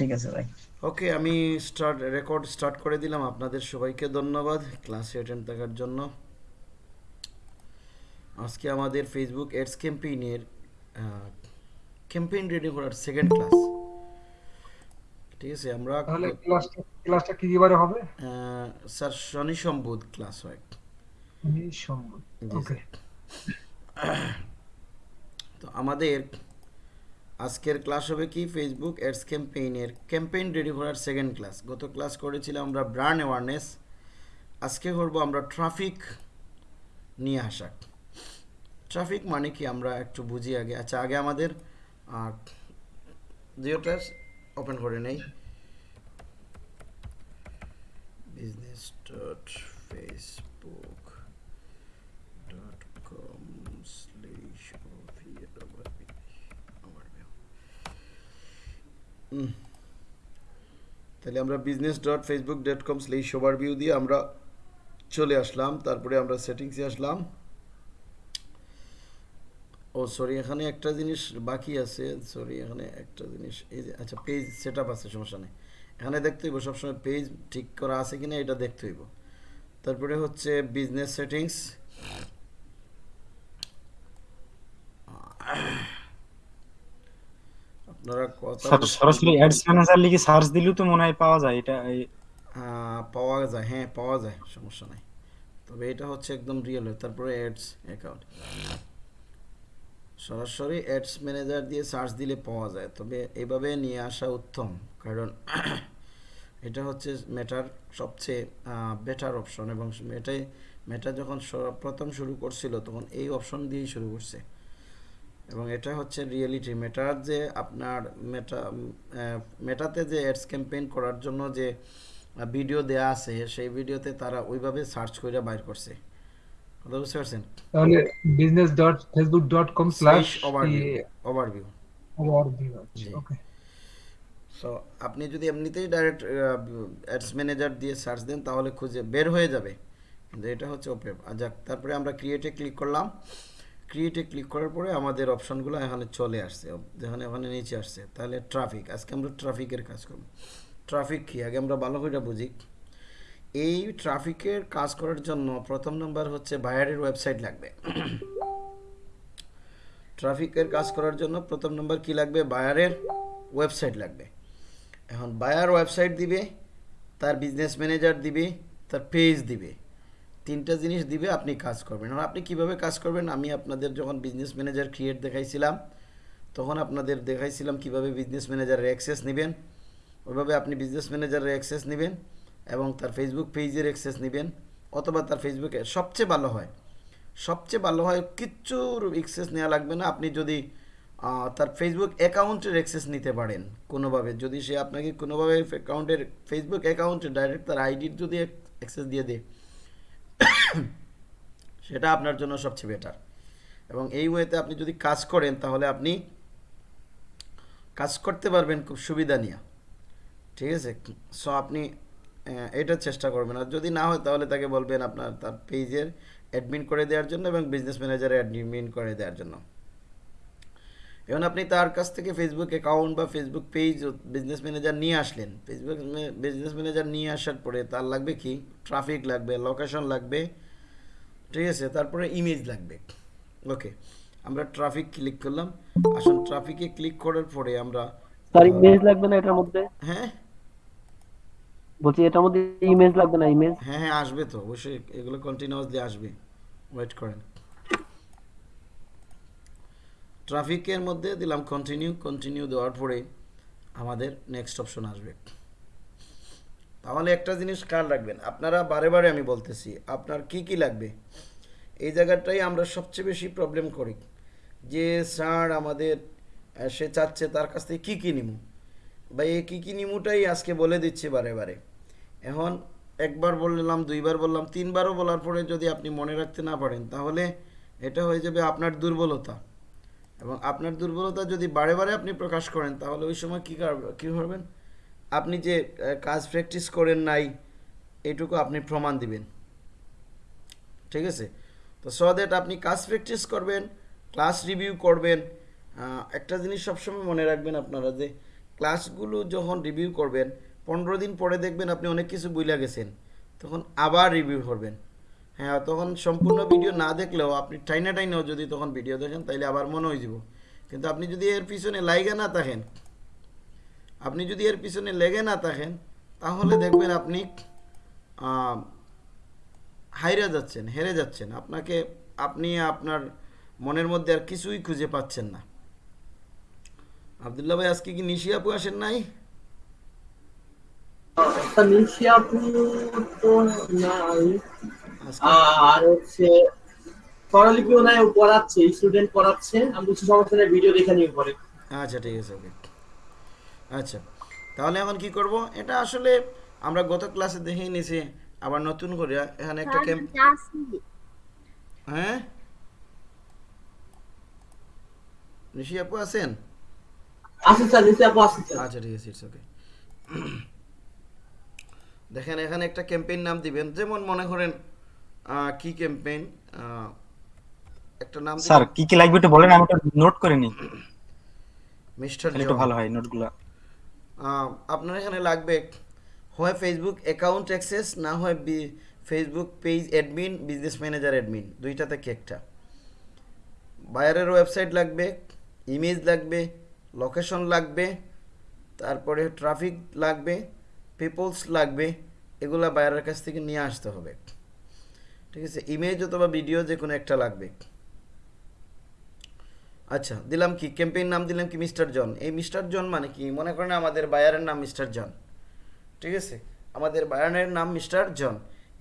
ঠিক আছে ভাই ওকে আমি স্টার্ট রেকর্ড স্টার্ট করে দিলাম। আপনাদের সবাইকে ধন্যবাদ ক্লাসে অ্যাটেন্ড থাকার জন্য। আজকে আমাদের ফেসবুক অ্যাডস ক্যাম্পেইনের ক্যাম্পেইন রেডি করার সেকেন্ড ক্লাস ঠিক আছে আমরা তাহলে ক্লাসটা ক্লাসটা কি বারে হবে? আহ, স্যার শনি সম্বুধ ক্লাস হয় সোমবার জি, ওকে তো আমাদের আজকের ক্লাস হবে কি? ফেসবুক অ্যাডস ক্যাম্পেইনের ক্যাম্পেইন রেডি করার সেকেন্ড ক্লাস গত ক্লাস করেছিলাম আমরা ব্র্যান্ড অ্যাওয়ারনেস আজকে করব আমরা ট্রাফিক নিয়ে আসা। ট্রাফিক মানে কি? আমরা একটু বুঝি আগে। আচ্ছা আগে আমাদের জিওটা ওপেন করে নেই। Business dot Facebook dot com slash তাহলে আমরা business dot Facebook dot com slash view দিয়ে আমরা চলে আসলাম, তারপরে আমরা সেটিংসে আসলাম। ও সরি এখানে একটা জিনিস বাকি আছে সরি এখানে একটা জিনিস, এই যে আচ্ছা পেজ সেট আছে, সমস্যা নেই। এখানে দেখতে হইব, সবসময় পেজ ঠিক করা আছে কিনা, এটা দেখতে হইব। তারপরে হচ্ছে বিজনেস সেটিংস আপনারা কথা স্যার সরাসরি অ্যাডস ম্যানেজার লিখে সার্চ দিলেও তো মনে হয় পাওয়া যায় এটা পাওয়া যায় হ্যাঁ পাওয়া যায় সমস্যা নাই। তবে এটা হচ্ছে একদম রিয়েল তারপরে অ্যাডস অ্যাকাউন্ট সরাসরি অ্যাডস ম্যানেজার দিয়ে সার্চ দিলে পাওয়া যায় তবে এভাবে নিয়ে আসা উত্তম কারণ এটা হচ্ছে মেটার সবচেয়ে বেটার অপশন এবং মেটাই মেটা যখন প্রথম শুরু করছিল তখন এই অপশন দিয়েই শুরু করছে। এবং এটা হচ্ছে রিয়েলিটি মেটার যে আপনার মেটা মেটাতে যে অ্যাডস ক্যাম্পেইন করার জন্য যে ভিডিও দেয়া আছে সেই ভিডিওতে তারা ওইভাবে সার্চ করে বাইর করছে। কথা বুঝতে পারছেন? তাহলে business dot Facebook dot com slash overview overview okay so আপনি যদি এমনিতেই ডাইরেক্ট অ্যাডস ম্যানেজার দিয়ে সার্চ দেন তাহলে খুঁজে বের হয়ে যাবে। কিন্তু এটা হচ্ছে ওপেন যাক তারপরে আমরা ক্রিয়েটে ক্লিক করলাম। ক্রিয়েটে ক্লিক করার পরে আমাদের অপশনগুলো এখানে চলে আসছে যেখানে ওখানে নিচে আসছে। তাহলে ট্রাফিক আজকে আমরা ট্রাফিকের কাজ করব। ট্রাফিক কী? আগে আমরা ভালো করে বুঝি। এই ট্রাফিকের কাজ করার জন্য প্রথম নাম্বার হচ্ছে বায়ারের ওয়েবসাইট লাগবে। ট্রাফিকের কাজ করার জন্য প্রথম নম্বর কি লাগবে? বায়ারের ওয়েবসাইট লাগবে। এখন বায়ার ওয়েবসাইট দিবে, তার বিজনেস ম্যানেজার দিবে, তার পেজ দিবে। তিনটা জিনিস দিবে, আপনি কাজ করবেন। এখন আপনি কীভাবে কাজ করবেন? আমি আপনাদের যখন বিজনেস ম্যানেজার ক্রিয়েট দেখাইছিলাম, তখন আপনাদের দেখাইছিলাম কীভাবে বিজনেস ম্যানেজারের অ্যাক্সেস নেবেন। ওইভাবে আপনি বিজনেস ম্যানেজারের অ্যাক্সেস নেবেন এবং তার ফেসবুক পেজের অ্যাক্সেস নেবেন, অথবা তার ফেসবুকে সবচেয়ে ভালো হয়, সবচেয়ে ভালো হয় কিচ্ছুর অ্যাক্সেস নেওয়া লাগবে না। আপনি যদি তার ফেসবুক অ্যাকাউন্টের অ্যাক্সেস নিতে পারেন কোনোভাবে। যদি সে আপনাকে কোনোভাবে অ্যাকাউন্টের ফেসবুক অ্যাকাউন্টে ডাইরেক্ট তার আইডির যদি অ্যাক্সেস দিয়ে দেয় সেটা আপনার জন্য সবচেয়ে বেটার এবং এই ওয়েতে আপনি যদি কাজ করেন, তাহলে আপনি কাজ করতে পারবেন খুব সুবিধা নিয়ে। ঠিক আছে? সো আপনি এটা চেষ্টা করবেন। আর যদি না হয়, তাহলে তাকে বলবেন আপনার, তার পেজের অ্যাডমিন করে দেওয়ার জন্য এবং বিজনেস ম্যানেজারে অ্যাডমিন করে দেওয়ার জন্য। এখন আপনি তার কাছ থেকে ফেসবুক অ্যাকাউন্ট বা ফেসবুক পেজ বিজনেস ম্যানেজার নিয়ে আসলেন ফেসবুক বিজনেস ম্যানেজার নিয়ে আসার পরে তার লাগবে কি? ট্রাফিক লাগবে লোকেশন লাগবে ঠিক আছে? তারপরে ইমেজ লাগবে। ওকে আমরা ট্রাফিক ক্লিক করলাম। আসুন ট্রাফিকে ক্লিক করার পরে আমরা স্যার ইমেজ লাগবে না এটার মধ্যে? হ্যাঁ? বলছি এটার মধ্যে ইমেজ লাগবে না ইমেজ হ্যাঁ হ্যাঁ আসবে তো। অবশ্যই এগুলো কন্টিনিউয়াসলি আসবে। ওয়েট করেন। ট্রাফিকের মধ্যে দিলাম কন্টিনিউ কন্টিনিউ দেওয়ার পরে আমাদের নেক্সট অপশন আসবে। তাহলে একটা জিনিস খেয়াল রাখবেন, আপনারা বারে বারে আমি বলতেছি, আপনার কি কি লাগবে? এই জায়গাটাই আমরা সবচেয়ে বেশি প্রবলেম করি যে, স্যার, আমাদের সে চাচ্ছে তার কাছ থেকে কী কী নিমু? বা এই কী কী নিমুটাই আজকে বলে দিচ্ছে বারে বারে। এখন একবার বললাম, দুইবার বললাম, তিনবারও বলার পরে যদি আপনি মনে রাখতে না পারেন, তাহলে এটা হয়ে যাবে আপনার দুর্বলতা। এবং আপনার দুর্বলতা যদি বারে বারে আপনি প্রকাশ করেন, তাহলে ওই সময় কী কী করবেন? আপনি যে কাজ প্র্যাকটিস করেন নাই, এটুকু আপনি প্রমাণ দিবেন। ঠিক আছে? তো সো দ্যাট আপনি কাজ প্র্যাকটিস করবেন ক্লাস রিভিউ করবেন একটা জিনিস সবসময় মনে রাখবেন আপনারা যে ক্লাসগুলো যখন রিভিউ করবেন, পনেরো দিন পরে দেখবেন আপনি অনেক কিছু বুঝলা গেছেন, তখন আবার রিভিউ করবেন। হ্যাঁ তখন সম্পূর্ণ ভিডিও না দেখলেও আপনি টাইনা টাইনেও যদি তখন ভিডিও দেখেন, তাইলে আবার মনে হয়ে যাব। কিন্তু আপনি যদি এর পিছনে লাইগে না থাকেন, আপনি যদি এর পিছনে লেগে না থাকেন, তাহলে দেখবেন আপনি হাইরে যাচ্ছেন, হেরে যাচ্ছেন। আপনাকে, আপনি আপনার মনের মধ্যে আর কিছুই খুঁজে পাচ্ছেন না। আবদুল্লাহ ভাই, আজকে কি নিশি আপু আসেন নাই? নিশি তো নাই। আর হচ্ছে স্বরলিপিও নাই পড়াচ্ছে স্টুডেন্ট পড়াচ্ছে আমি বলছি সমস্যা নেই ভিডিও দেখে নিয়ে পরে। আচ্ছা ঠিক আছে ওকে আচ্ছা তাহলে এখন কি করব? এটা আসলে আমরা গত ক্লাসে দেখেই নিয়েছি আবার নতুন করে। এখানে একটা ক্যাম্প হ্যাঁ? নিশি আপু আছেন? আসুন স্যার নিশি আপু আচ্ছা ঠিক আছে ইটস ওকে দেখেন এখানে একটা ক্যাম্পেইন নাম দিবেন। যেমন মনে করেন কি ক্যাম্পেইন একটা নাম স্যার কি কি লাগবে একটু বলেন আমি একটু নোট করে নিই। মিস্টার একটু ভালো হয় নোটগুলো আপনার এখানে লাগবে হয় ফেসবুক অ্যাকাউন্ট অ্যাক্সেস না হয় Facebook page admin business manager admin দুইটা থেকে একটা। বায়ারের ওয়েবসাইট লাগবে ইমেজ লাগবে লোকেশন লাগবে তারপরে ট্রাফিক লাগবে পিপলস লাগবে এগুলা বায়ারের কাছ থেকে নিয়ে আসতে হবে। ঠিক আছে ইমেজ অথবা ভিডিও যে কোনো একটা লাগবে। আচ্ছা দিলাম কি? ক্যাম্পেইন নাম দিলাম কি? Mister John. এই মিস্টার জন মানে কি? মনে করেন আমাদের বায়ারের নাম মিস্টার জন। ঠিক আছে? আমাদের বায়ারের নাম মিস্টার জন।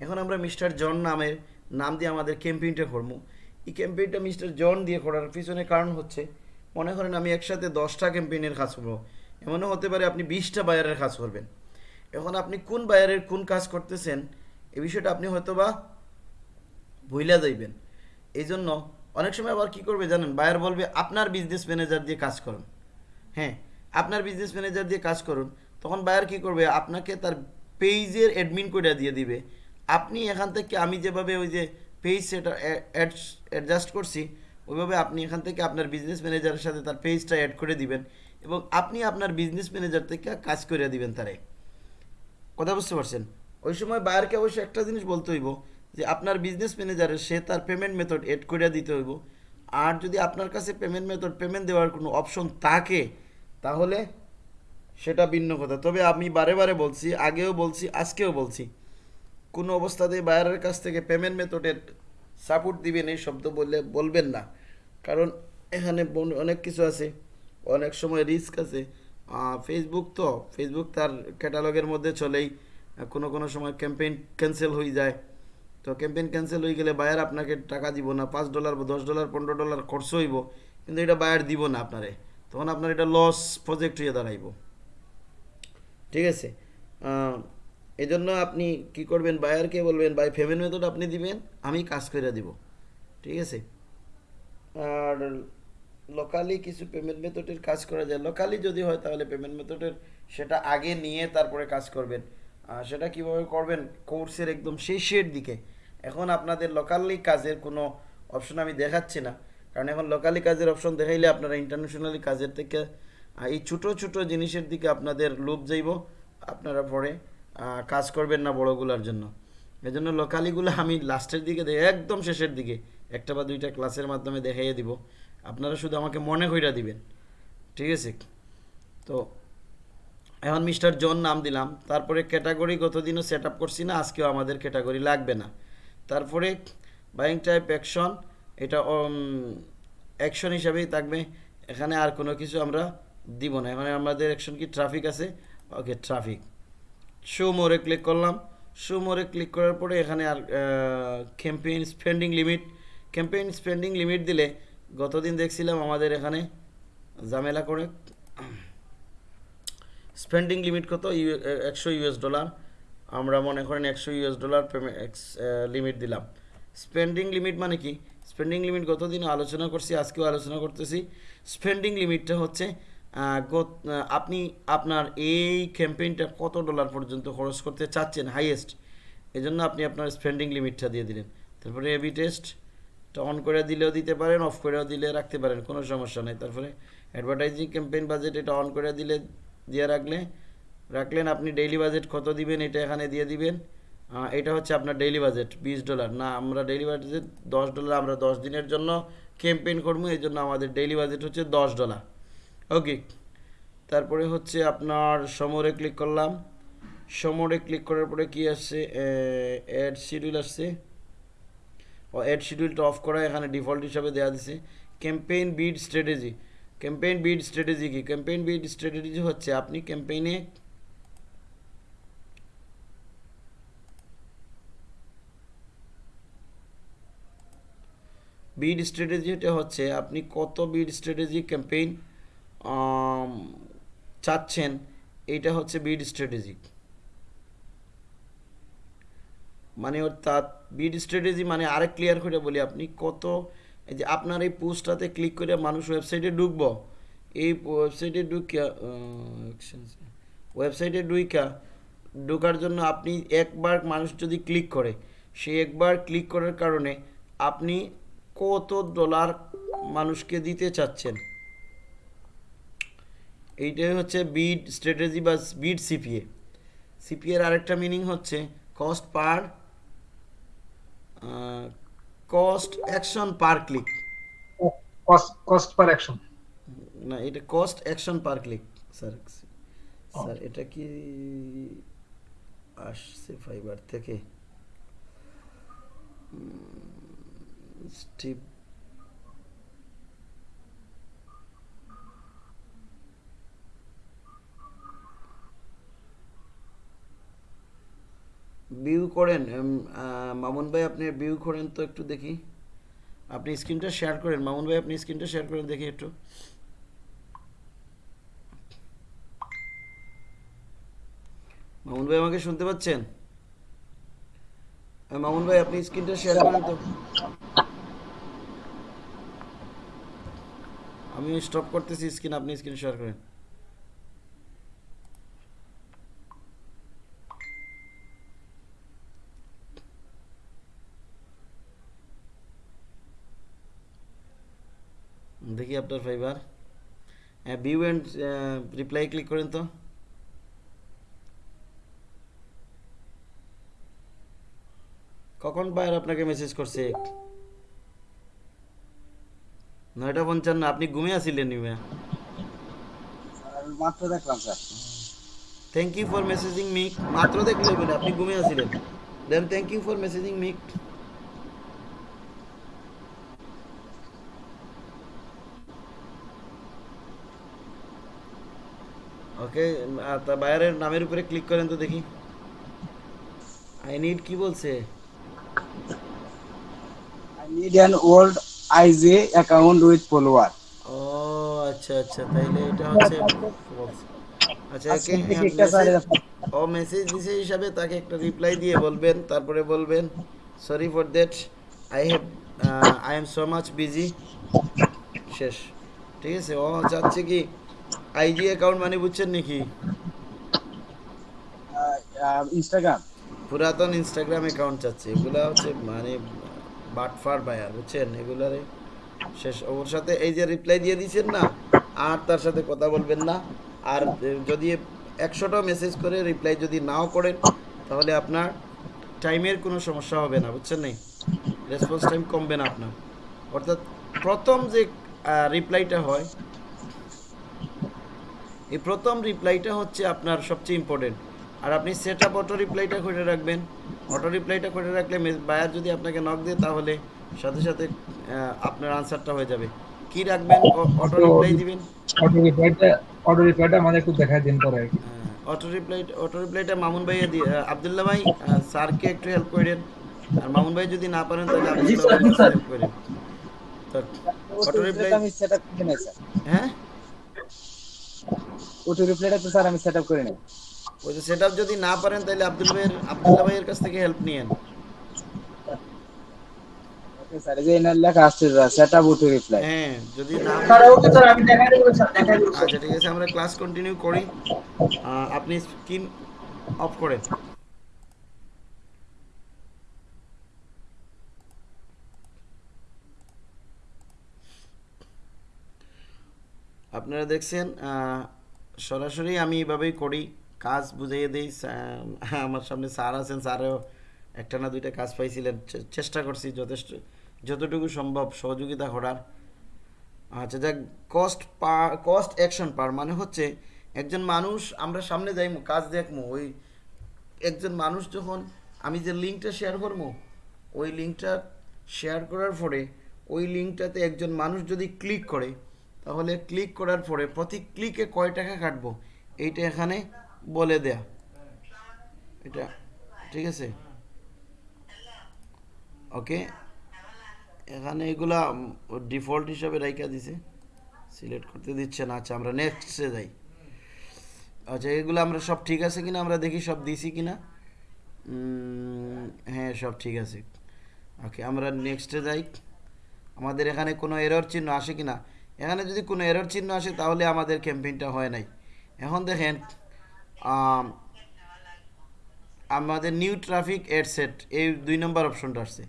এখন আমরা মিস্টার জন নামের নাম দিয়ে আমাদের ক্যাম্পেইনটা করব। এই ক্যাম্পেইনটা মিস্টার জন দিয়ে করার পিছনে কারণ হচ্ছে, মনে করেন আমি একসাথে দশটা ক্যাম্পেইনের কাজ করব। এমনও হতে পারে আপনি বিশটা বায়ারের কাজ করবেন। এখন আপনি কোন বায়ারের কোন কাজ করতেছেন, এই বিষয়টা আপনি হয়তো বা ভুইলা যাইবেন। এই জন্য অনেক সময় আবার কি করবে জানেন? বায়ার বলবে, আপনার বিজনেস ম্যানেজার দিয়ে কাজ করুন। হ্যাঁ আপনার বিজনেস ম্যানেজার দিয়ে কাজ করুন। তখন বায়ার কি করবে? আপনাকে তার পেজের অ্যাডমিন করে দিয়ে দিবে। আপনি এখান থেকে আমি যেভাবে ওই যে পেজ সেটা অ্যাডজাস্ট করছি, ওইভাবে আপনি এখান থেকে আপনার বিজনেস ম্যানেজারের সাথে তার পেজটা অ্যাড করে দিবেন এবং আপনি আপনার বিজনেস ম্যানেজার থেকে কাজ করে দিবেন তারে। কথা বুঝতে পারছেন? ওই সময় বায়ারকে অবশ্যই একটা জিনিস বলতে হইব যে আপনার বিজনেস ম্যানেজারের সে তার পেমেন্ট মেথড এড করে দিতে হইব। আর যদি আপনার কাছে পেমেন্ট মেথড পেমেন্ট দেওয়ার কোনো অপশন থাকে, তাহলে সেটা ভিন্ন কথা। তবে আমি বারে বারে বলছি, আগেও বলছি, আজকেও বলছি, কোনো অবস্থাতেই বায়ারের কাছ থেকে পেমেন্ট মেথডের সাপোর্ট দিবেন এই শব্দ বললে বলবেন না। কারণ এখানে অনেক কিছু আছে, অনেক সময় রিস্ক আছে। ফেসবুক তো ফেসবুক তার ক্যাটালগের মধ্যে চলেই, কোনো কোনো সময় ক্যাম্পেইন ক্যান্সেল হয়ে যায়। তো ক্যাম্পেইন ক্যান্সেল হয়ে গেলে বায়ার আপনাকে টাকা দিব না, পাঁচ ডলার বা দশ ডলার পনেরো ডলার খরচ হইব, কিন্তু এটা বায়ার দিব না আপনারে। তখন আপনার এটা লস প্রজেক্ট হয়ে দাঁড়াইব। ঠিক আছে? এই জন্য আপনি কি করবেন বায়ারকে বলবেন বাই পেমেন্ট মেথড আপনি দিবেন, আমি কাজ করে দিব। ঠিক আছে? আর লোকালি কিছু পেমেন্ট মেথডের কাজ করা যায়। লোকালি যদি হয় তাহলে পেমেন্ট মেথডের সেটা আগে নিয়ে তারপরে কাজ করবেন। সেটা কীভাবে করবেন? কোর্সের একদম শেষের দিকে। এখন আপনাদের লোকালি কাজের কোনো অপশন আমি দেখাচ্ছি না। কারণ এখন লোকালি কাজের অপশন দেখাইলে আপনারা ইন্টারন্যাশনালি কাজের থেকে এই ছোটো ছোটো জিনিসের দিকে আপনাদের লোভ যাইব, আপনারা পরে কাজ করবেন না বড়গুলোর জন্য। এই জন্য লোকালিগুলো আমি লাস্টের দিকে একদম শেষের দিকে। একটা বা দুইটা ক্লাসের মাধ্যমে দেখাইয়ে দিব। আপনারা শুধু আমাকে মনে কইরা দিবেন। ঠিক আছে? তো এখন মিস্টার জন নাম দিলাম। তারপরে ক্যাটাগরি গতদিনও সেট আপ করছি না, আজকেও আমাদের ক্যাটাগরি লাগবে না। তারপরে বাইং টাইপ অ্যাকশন এটা অ্যাকশন হিসাবেই থাকবে। এখানে আর কোনো কিছু আমরা দিব না। এখানে আমাদের অ্যাকশন কি? ট্রাফিক আছে। Okay traffic show more click করলাম। শো মোরে ক্লিক করার পরে এখানে আর campaign spending limit campaign spending limit দিলে গতদিন দেখছিলাম আমাদের এখানে ঝামেলা করে। স্পেন্ডিং লিমিট কত? ইউ- একশো ইউএস ডলার। আমরা মনে করেন একশো ইউএস ডলার লিমিট দিলাম। স্পেন্ডিং লিমিট মানে কি? স্পেন্ডিং লিমিট গতদিন আলোচনা করছি, আজকেও আলোচনা করতেছি। স্পেন্ডিং লিমিটটা হচ্ছে আপনি আপনার এই ক্যাম্পেইনটা কত ডলার পর্যন্ত খরচ করতে চাচ্ছেন, হাইয়েস্ট? এই জন্য আপনি আপনার স্পেন্ডিং লিমিটটা দিয়ে দিলেন। তারপরে এবি টেস্ট অন করে দিলেও দিতে পারেন অফ করেও দিলে রাখতে পারেন, কোনো সমস্যা নেই। তারপরে অ্যাডভার্টাইজিং ক্যাম্পেইন বাজেট এটা অন করে দিলে দিয়ে রাখলে রাখলেন আপনি ডেইলি বাজেট কত দিবেন, এটা এখানে দিয়ে দিবেন। এটা হচ্ছে আপনার ডেইলি বাজেট বিশ ডলার না, আমরা ডেইলি বাজেট দশ ডলার আমরা দশ দিনের জন্য ক্যাম্পেইন করব, এই জন্য আমাদের ডেইলি বাজেট হচ্ছে দশ ডলার ওকে তারপরে হচ্ছে আপনার সমরে ক্লিক করলাম। সমরে ক্লিক করার পরে কি আসছে? অ্যাড শিডিউল আসছে। ও অ্যাড শিডিউলটা অফ করা এখানে ডিফল্ট হিসাবে দেওয়া দিছে। Campaign bid strategy campaign bid strategy কি? ক্যাম্পেইন বিড স্ট্র্যাটেজি হচ্ছে আপনি ক্যাম্পেইনে বিড স্ট্র্যাটেজিটা হচ্ছে আপনি কত বিড স্ট্র্যাটেজি ক্যাম্পেইন চাচ্ছেন, এইটা হচ্ছে বিড স্ট্র্যাটেজি। মানে অর্থাৎ বিড স্ট্র্যাটেজি মানে আরেক ক্লিয়ার করে বলি আপনি কত এই যে আপনার এই পোস্টটাতে ক্লিক করে মানুষ ওয়েবসাইটে ঢুকবো। এই ওয়েবসাইটে ঢুকিয়া ওয়েবসাইটে ঢুইকা ঢোকার জন্য আপনি একবার মানুষ যদি ক্লিক করে সেই একবার ক্লিক করার কারণে আপনি কত ডলার মানুষকে দিতে চাচ্ছেন। এইটাই হচ্ছে বিড স্ট্র্যাটেজি বা বিড সিপিএ সিপিএ এর আরেকটা মিনিং হচ্ছে cost per cost action per click cost cost per action না এটা cost action per click sir sir এটা কি আসছে ফাইবার থেকে? স্টিপ ভিউ করেন মামুন ভাই আপনি ভিউ করেন তো একটু দেখি। আপনি স্ক্রিনটা শেয়ার করেন, মামুন ভাই আপনি স্ক্রিনটা শেয়ার করেন দেখি একটু। মামুন ভাই আমাকে শুনতে পাচ্ছেন? মামুন ভাই আপনি স্ক্রিনটা শেয়ার করেন তো। আমি স্টপ করতেছি স্ক্রিন আপনি স্ক্রিন শেয়ার করেন। দেখি আপনার ফাইবার হ্যাঁ ভিউ অ্যান্ড রিপ্লাই ক্লিক করেন তো। কখন বায়ার আপনাকে মেসেজ করছে? নয়টা পঞ্চান্ন আপনি ঘুমিয়ে আসিলেন নিমে মাত্র দেখলাম sir. Thank you for messaging me মাত্র দেখলে বলে আপনি ঘুমিয়ে আসিলেন then thank you for messaging me okay বায়ারের নামের উপরে ক্লিক করেন তো দেখি। আই নিড কি বলছে? I need an old IG account with follower ও আচ্ছা আচ্ছা তাইলে এটা হচ্ছে আচ্ছা স্যার ও মেসেজ দিছে হিসাবে তাকে একটা রিপ্লাই দিয়ে বলবেন তারপরে বলবেন sorry for that I have I am so much busy শেষ। ঠিক আছে ও চাচ্ছে কি? আইজি অ্যাকাউন্ট মানে বুঝছেন নাকি? ইনস্টাগ্রাম পুরাতন ইনস্টাগ্রাম অ্যাকাউন্ট চাচ্ছে। এগুলা হচ্ছে মানে বাটফার বায়ার বুঝছেন? এগুলারে শেষ। ওর সাথে এই যে রিপ্লাই দিয়ে দিয়েছেন না আর তার সাথে কথা বলবেন না। আর যদি একশোটা মেসেজ করে রিপ্লাই যদি নাও করেন তাহলে আপনার টাইমের কোনো সমস্যা হবে না বুঝছেন নাই? রেসপন্স টাইম কমবে না আপনার। অর্থাৎ প্রথম যে রিপ্লাইটা হয় এই প্রথম রিপ্লাইটা হচ্ছে আপনার সবচেয়ে ইম্পর্টেন্ট আর আপনি সেট আপ অটো রিপ্লাইটা করে রাখবেন। অটো রিপ্লাইটা করে রাখলে বায়ার যদি আপনাকে নক দেয় তাহলে সাথে সাথে আপনার আনসারটা হয়ে যাবে। কি রাখবেন? অটো রিপ্লাই দিবেন? অটো রিপ্লাইটা অটো রিপ্লাইটা আমাদের একটু দেখাই দিন পরে। অটো রিপ্লাই অটো রিপ্লাইটা মামুন ভাইয়া দিয়ে আহ, আবদুল্লাহ ভাই স্যারকে একটু হেল্প করে দেন আর মামুন ভাই যদি না পারেন তাহলে জি আবদুল্লাহ স্যার, ভাই হেল্প করে দেন তো অটো রিপ্লাই আমি সেট আপ করে নাই স্যার। হ্যাঁ? ওটো রিপ্লাইটা তো স্যার আমি সেট আপ করে নাই। ওই যে সেট যদি না পারেন তাহলে আব্দুল ভাইয়ের আবদুল্লাহ ভাইয়ের কাছ থেকে হেল্প নিয়েন। ওকে স্যার এই যে এনার লেখা আসছে সেট আপ ওটো রিপ্লাই হ্যাঁ যদি না স্যার ওকে স্যার আমি দেখাই দেবো স্যার দেখাই দেবো। আচ্ছা ঠিক আছে আমরা ক্লাস কন্টিনিউ করি। আপনি স্ক্রিন অফ করেন। আপনারা দেখছেন আহ, সরাসরি আমি এভাবেই করি, কাজ বুঝিয়ে দিই। আমার সামনে স্যার আছেন, স্যারও একটা না দুইটা কাজ পাইছিলেন। চেষ্টা করছি যথেষ্ট, যতটুকু সম্ভব সহযোগিতা করার। আচ্ছা যাক cost per cost action per মানে হচ্ছে, একজন মানুষ আমরা সামনে যাই কাজ দেখব ওই একজন মানুষ যখন আমি যে লিঙ্কটা শেয়ার করব ওই লিঙ্কটা শেয়ার করার পরে, ওই লিঙ্কটাতে একজন মানুষ যদি ক্লিক করে তাহলে ক্লিক করার পরে প্রতি ক্লিকে কয় টাকা কাটবো? এইটা এখানে বলে দেয়া। এটা, ঠিক আছে? ওকে? এখানে এগুলা ডিফল্ট হিসাবে রাইখা দিছে। সিলেক্ট করতে দিচ্ছে না। আচ্ছা আমরা নেক্সটে যাই। আচ্ছা এগুলো আমরা সব ঠিক আছে কিনা? আমরা দেখি সব দিছি কিনা? হ্যাঁ সব ঠিক আছে। ওকে, আমরা নেক্সটে যাই। আমাদের এখানে কোনো এরর চিহ্ন আসে কিনা? এখানে যদি কোনো এরর চিহ্ন আসে তাহলে আমাদের ক্যাম্পেইনটা হয় নাই। এখন দেখেন আম, আমাদের নিউ ট্রাফিক এড সেট এই দুই নম্বর অপশনটা আসছে।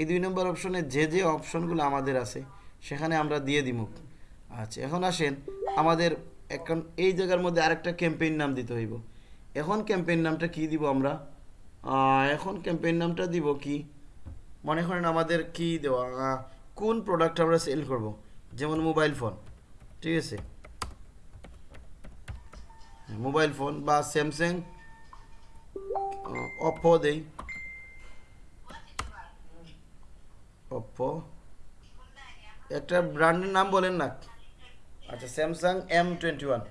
এই দুই নম্বর অপশনে যে যে অপশনগুলো আমাদের আছে সেখানে আমরা দিয়ে দিব। আচ্ছা এখন আসেন আমাদের এখন এই জায়গার মধ্যে আরেকটা ক্যাম্পেইন নাম দিতে হইব। এখন ক্যাম্পেইন নামটা কি দিব আমরা? এখন ক্যাম্পেইন নামটা দিব কি? মনে করেন আমাদের কি দেওয়া? কোন প্রোডাক্ট আমরা সেল করব? যেমন মোবাইল ফোন ঠিক আছে? মোবাইল ফোন বা স্যামসাং অপো দেই। অপো একটা ব্র্যান্ডের নাম বলেন না? আচ্ছা Samsung M twenty one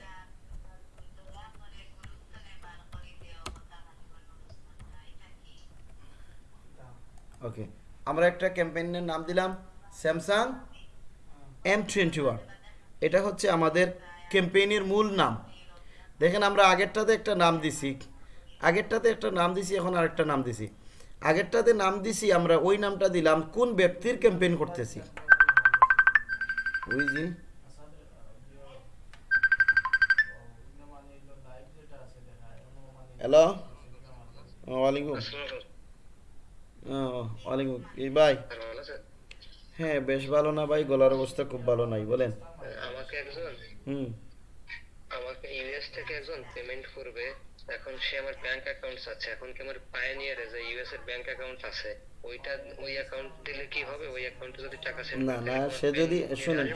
okay আমরা একটা ক্যাম্পেইনের নাম দিলাম স্যামসাং এম টোয়েন্টি ওয়ান এটা হচ্ছে আমাদের ক্যাম্পেইনের মূল নাম। দেখেন আমরা আগেরটাতে একটা নাম দিছি। আগেরটাতে একটা নাম দিছি এখন আরেকটা নাম দিছি। আগেরটাতে নাম দিছি আমরা ওই নামটা দিলাম কোন ব্যক্তির ক্যাম্পেইন করতেছি? ওই জি হ্যালো ওয়ালাইকুম ও, ওয়ালাইকুম এই ভাই। হ্যাঁ বেশ ভালো না ভাই গলার অবস্থা খুব ভালো নাই বলেন। আমাকে একজন? হুম। আমাকে ইউএস থেকে একজন পেমেন্ট করবে। এখন সে আমার ব্যাংক অ্যাকাউন্টস আছে। এখন কি আমার পায়োনিয়ারে যে ইউএস এর ব্যাংক অ্যাকাউন্ট আছে ওইটা ওই অ্যাকাউন্ট দিলে কি হবে? ওই অ্যাকাউন্টে যদি টাকা সেন্ড না না সে যদি শুনেন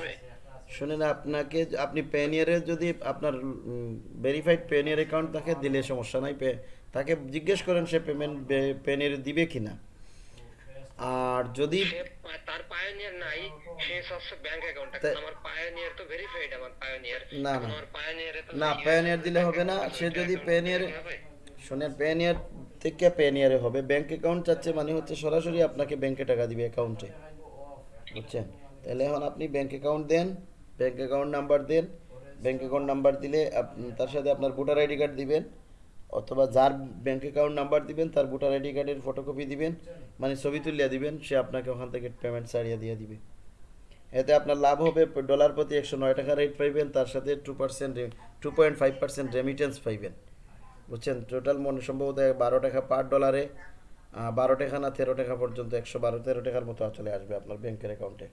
শুনেন আপনাকে আপনি পেনিয়ারের যদি আপনার ভেরিফাইড পেনিয়ার অ্যাকাউন্ট তাকে দিলে সমস্যা নাই তাকে জিজ্ঞেস করেন সে পেমেন্ট পেনিয়ার দিবে কিনা। আর যদি তার পায়োনিয়ার নাই সে সবসে ব্যাংক অ্যাকাউন্ট আমার পায়োনিয়ার তো ভেরিফাইড আমার পায়োনিয়ার না, না। আমার পায়োনিয়ারে তো না US পেনিয়ার দিলে হবে না সে যদি হবে? শোনেন পেনিয়ার থেকে পেনিয়ারে হবে। ব্যাংক অ্যাকাউন্ট চাচ্ছে মানে হচ্ছে সরাসরি আপনাকে ব্যাংকে টাকা দিবে অ্যাকাউন্টে বুঝছেন? তাহলে এখন আপনি ব্যাংক অ্যাকাউন্ট দেন ব্যাংক অ্যাকাউন্ট নাম্বার দেন। ব্যাংক অ্যাকাউন্ট নাম্বার দিলে তার সাথে আপনার ভোটার আইডি কার্ড দিবেন। অথবা যার ব্যাংক অ্যাকাউন্ট নাম্বার দিবেন, তার ভোটার আইডি কার্ডের ফটোকপি দিবেন মানে ছবি তুলিয়া দিবেন, সে আপনাকে ওখান থেকে পেমেন্ট ছাড়িয়ে দিয়ে দিবে। এতে আপনার লাভ হবে ডলার প্রতি একশো নয় টাকা রেট পাইবেন, তার সাথে two percent two point five percent remittance পাইবেন। বুঝছেন? টোটাল মনে সম্ভবত বারো টাকা পার ডলারে বারো টাকা না তেরো টাকা পর্যন্ত, একশো বারো তেরো টাকার মতো চলে আসবে আপনার ব্যাংকের অ্যাকাউন্টে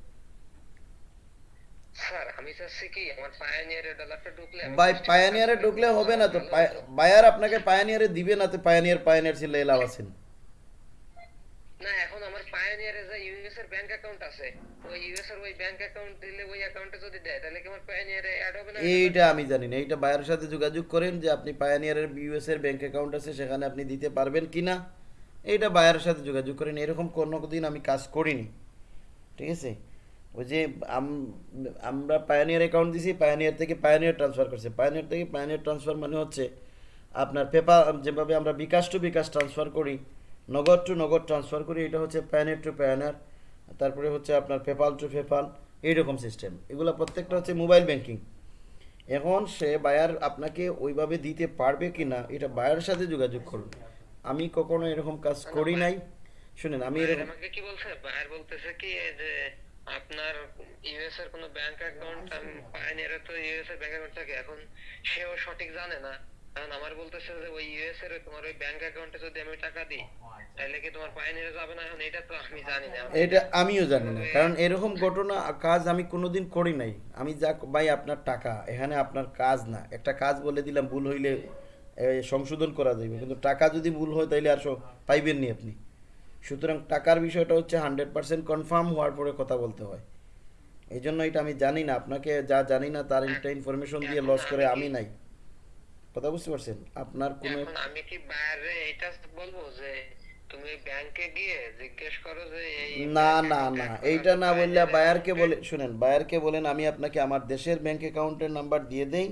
স্যার আমি চাচ্ছি কি আমার পায়োনিয়ারে ডলারটা ঢুকলে just পায়ানিয়ারে ঢুকলে হবে না তো। বায়ার আপনাকে পায়ানিয়ারে দিবে না তো পায়ানিয়ার পায়ানিয়ার ছিল এলাও আছেন না এখন আমার পায়োনিয়ারে যে ইউএস এর ব্যাংক অ্যাকাউন্ট আছে ওই ইউএস এর ওই ব্যাংক অ্যাকাউন্ট দিলে ওই অ্যাকাউন্টে যদি দেয় তাহলে কি আমার পায়োনিয়ারে অ্যাড হবে না? এইটা আমি জানি না এইটা বায়ারের সাথে যোগাযোগ করেন যে আপনি পায়ানিয়ারের ইউএস এর ব্যাংক অ্যাকাউন্ট আছে সেখানে আপনি দিতে পারবেন কি না। এইটা বায়ারের সাথে যোগাযোগ করেন এরকম কোনো দিন আমি কাজ করিনি। ঠিক আছে? ওই যে আমরা পায়ানিয়ার অ্যাকাউন্ট দিছি পায়ানিয়ার থেকে পায়ানিয়ার ট্রান্সফার করছে। পায়ানিয়ার থেকে পায়ানিয়ার ট্রান্সফার মানে হচ্ছে আপনার পেপা যেভাবে আমরা বিকাশ টু বিকাশ ট্রান্সফার করি, নগদ টু নগদ ট্রান্সফার করি, এটা হচ্ছে প্যানিয়ার টু প্যানার তারপরে হচ্ছে আপনার পেপাল টু পেপাল এইরকম সিস্টেম এগুলো প্রত্যেকটা হচ্ছে মোবাইল ব্যাংকিং এখন সে বায়ার আপনাকে ওইভাবে দিতে পারবে কি না এটা বায়ারের সাথে যোগাযোগ করুন। আমি কখনো এরকম কাজ করি নাই। শুনেন, আমি বায়ার এরকম কি বলছে? বায়ার বলতেছে কি যে আপনার ইউএস এর কোনো ব্যাংক অ্যাকাউন্ট পায়োনিয়ারে তো ইউএস এর ব্যাংক অ্যাকাউন্ট থাকে। এখন সেও সঠিক জানে না। কারণ আমার বলতেছে যে ওই ইউএস এর তোমার ওই ব্যাংক অ্যাকাউন্টে যদি আমি টাকা দিই তাহলে কি তোমার পায়নিয়ারে যাবে না? এখন এটা তো আমি জানি না। এটা আমিও জানি না। কারণ এরকম ঘটনা, কাজ আমি কোনোদিন করি নাই। আমি যা ভাই, আপনার টাকা, এখানে আপনার কাজ না। একটা কাজ বলে দিলাম, ভুল হইলে সংশোধন করা যাবে কিন্তু টাকা যদি ভুল হয়, তাইলে আর পাইবেন নি আপনি। সুতরাং টাকার বিষয়টা হচ্ছে হান্ড্রেড পার্সেন্ট কনফার্ম হওয়ার পরে কথা বলতে হয়। এই জন্য এটা আমি জানি না আপনাকে যা জানি না তার একটা ইনফরমেশন দিয়ে লস করে আমি নাই। কথা বুঝতে পারছেন? আপনার কোনো আমি কি বাইরে এটা বলব যে তুমি ব্যাংকে গিয়ে জিজ্ঞেস করো যে এই না না না এইটা না বললে বায়ারকে বলে শুনেন বায়ারকে বলেন আমি আপনাকে আমার দেশের ব্যাংক অ্যাকাউন্টের নাম্বার দিয়ে দেই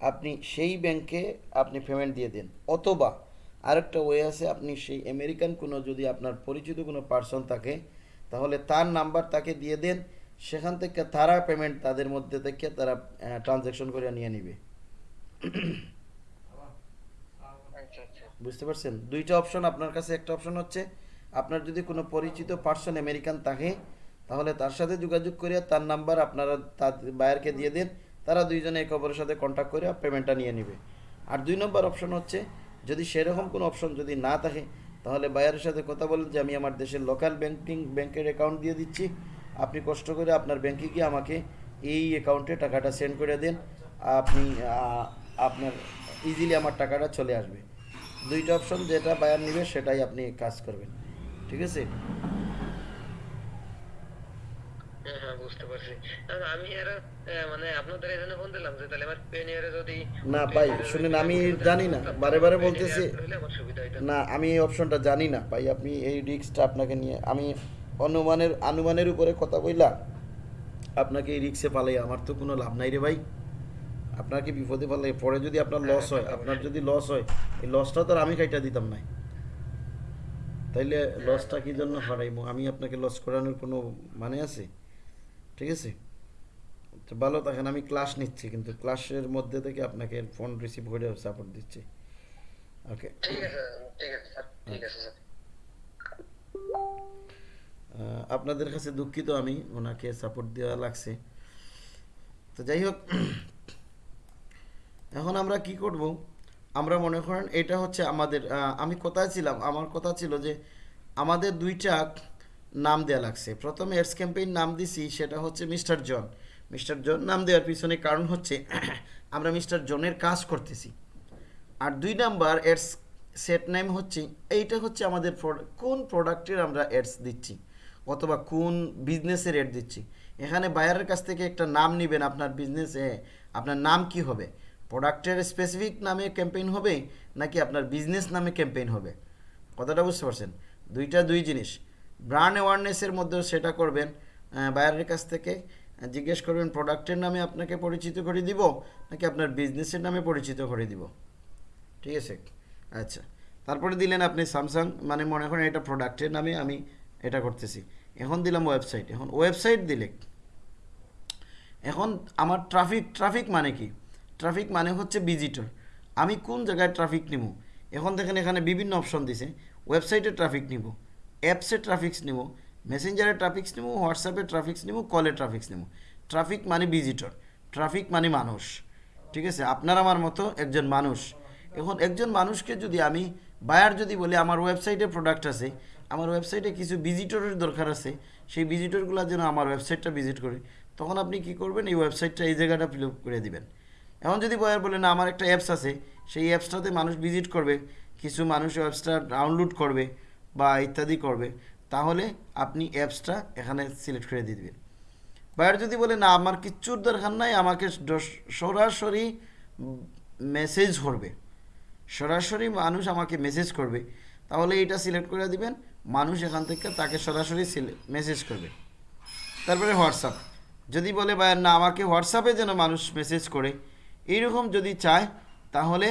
আপনি সেই ব্যাংকে আপনি পেমেন্ট দিয়ে দেন অথবা আরেকটা ওয়ে আছে, আপনি সেই আমেরিকান কোনো যদি আপনার পরিচিত কোনো পার্সন থাকে, তাহলে তার নাম্বার তাকে দিয়ে দেন, সেখান থেকে তারা পেমেন্ট তাদের মধ্যে থেকে তারা ট্রানজ্যাকশন করে নিয়ে নিবে। বুঝতে পারছেন? দুইটা অপশন আপনার কাছে, একটা অপশন হচ্ছে, আপনার যদি কোনো পরিচিত পার্সন আমেরিকান থাকে, তাহলে তার সাথে যোগাযোগ করে তার নাম্বার আপনারা তার বায়ারকে দিয়ে দেন, তারা দুইজনে একে অপরের সাথে কন্ট্যাক্ট করে পেমেন্টটা নিয়ে নেবে। আর দুই নম্বর অপশন হচ্ছে যদি সেরকম কোনো অপশন যদি না থাকে, তাহলে বায়ারের সাথে কথা বলেন যে, আমি আমার দেশের লোকাল ব্যাঙ্কিং ব্যাংকের অ্যাকাউন্ট দিয়ে দিচ্ছি। আপনি কষ্ট করে আপনার ব্যাংকে গিয়ে আমাকে এই অ্যাকাউন্টে টাকাটা সেন্ড করে দেন। আপনি আপনার ইজিলি আমার টাকাটা চলে আসবে। দুইটা অপশন যেটা বায়ার নেবে, সেটাই আপনি কাজ করবেন। ঠিক আছে? হ্যাঁ হ্যাঁ বুঝতে পারছি। আমি আর মানে আপনাদের এখানে ফোন দিলাম যে তাহলে আমার পেনিয়ারে যদি না ভাই শুনেন আমি জানি না বারে বারে বলতেছি। না আমি এই অপশনটা জানি না ভাই আপনি এই রিস্কটা আপনাকে নিয়ে আমি অনুমানের আনুমানের উপরে কথা বললাম। আপনাকে এই রিক্সে পালাই আমার তো কোনো লাভ নাই রে ভাই। আপনাকে বিপদে পালাই পরে যদি আপনার লস হয় আপনার যদি লস হয় এই লসটা তো আর আমি কাইটা দিতাম নাই। তাইলে লসটা কি জন্য হারাইবো আমি আপনাকে লস করানোর কোনো মানে আছে? ঠিক আছে? তো ভালো থাকেন আমি ক্লাস নিচ্ছি কিন্তু ক্লাসের মধ্যে থেকে আপনাকে ফোন রিসিভ করে সাপোর্ট দিচ্ছি। ওকে ঠিক আছে ঠিক আছে স্যার ঠিক আছে স্যার। আপনাদের কাছে দুঃখিত আমি ওনাকে সাপোর্ট দেওয়া লাগছে। তো যাই হোক এখন আমরা কি করব? আমরা মনে করেন এটা হচ্ছে আমাদের আমি কোথায় ছিলাম? আমার কথা ছিল যে আমাদের দুইটা নাম দেওয়া লাগছে। প্রথমে এডস ক্যাম্পেইন নাম দিছি, সেটা হচ্ছে মিস্টার জন। মিস্টার জন নাম দেওয়ার পিছনে কারণ হচ্ছে আমরা মিস্টার জনের কাজ করতেছি। আর দুই নাম্বার এডস সেট নেম হচ্ছে, এইটা হচ্ছে আমাদের কোন প্রোডাক্টের আমরা অ্যাডস দিচ্ছি? অথবা কোন বিজনেসের এড দিচ্ছি? এখানে বায়ারের কাছ থেকে একটা নাম নেবেন আপনার বিজনেসে, আপনার নাম কি হবে? প্রোডাক্টের স্পেসিফিক নামে ক্যাম্পেইন হবে, নাকি আপনার বিজনেস নামে ক্যাম্পেইন হবে? কথাটা বুঝতে পারছেন? দুইটা দুই জিনিস। ব্র্যান্ড অ্যাওয়ারনেসের মধ্যেও সেটা করবেন বায়ারের কাছ থেকে জিজ্ঞেস করবেন প্রোডাক্টের নামে আপনাকে পরিচিত করে দিব, নাকি আপনার বিজনেসের নামে পরিচিত করে দিব। ঠিক আছে? আচ্ছা। তারপরে দিলেন আপনি স্যামসাং মানে মনে করেন এটা প্রোডাক্টের নামে আমি এটা করতেছি। এখন দিলাম ওয়েবসাইট এখন ওয়েবসাইট দিলে এখন আমার ট্রাফিক ট্রাফিক মানে কি? ট্রাফিক মানে হচ্ছে ভিজিটর আমি কোন জায়গায় ট্রাফিক নিব? এখন দেখেন এখানে বিভিন্ন অপশন দিছে। ওয়েবসাইটে ট্রাফিক নিব। অ্যাপসে ট্রাফিক্স নেব মেসেঞ্জারে ট্রাফিক্স নেব হোয়াটসঅ্যাপে ট্রাফিক্স নিব কলে ট্রাফিক্স নেব। ট্রাফিক মানে ভিজিটর ট্রাফিক মানে মানুষ। ঠিক আছে? আপনার আমার মতো একজন মানুষ। এখন একজন মানুষকে যদি আমি বায়ার যদি বলি, আমার ওয়েবসাইটে প্রোডাক্ট আছে, আমার ওয়েবসাইটে কিছু ভিজিটরের দরকার আছে, সেই ভিজিটরগুলো যেন আমার ওয়েবসাইটটা ভিজিট করে। তখন আপনি কি করবেন? এই ওয়েবসাইটটা এই জায়গাটা ফিল করে দিবেন। এখন যদি বয়ার বলে, না, আমার একটা অ্যাপস আছে, সেই অ্যাপসটাতে মানুষ ভিজিট করবে, কিছু মানুষ অ্যাপসটা ডাউনলোড করবে বা ইত্যাদি করবে, তাহলে আপনি অ্যাপসটা এখানে সিলেক্ট করে দিয়ে দিবেন। বায়ার যদি বলে, না, আমার কিচ্ছুর দরকার নাই, আমাকে সরাসরি মেসেজ করবে। সরাসরি মানুষ আমাকে মেসেজ করবে, তাহলে এটা সিলেক্ট করে দিবেন, মানুষ এখান থেকে তাকে সরাসরি মেসেজ করবে। তারপরে হোয়াটসঅ্যাপ। যদি বলে বা না, আমাকে হোয়াটসঅ্যাপে যেন মানুষ মেসেজ করে, এইরকম যদি চায়, তাহলে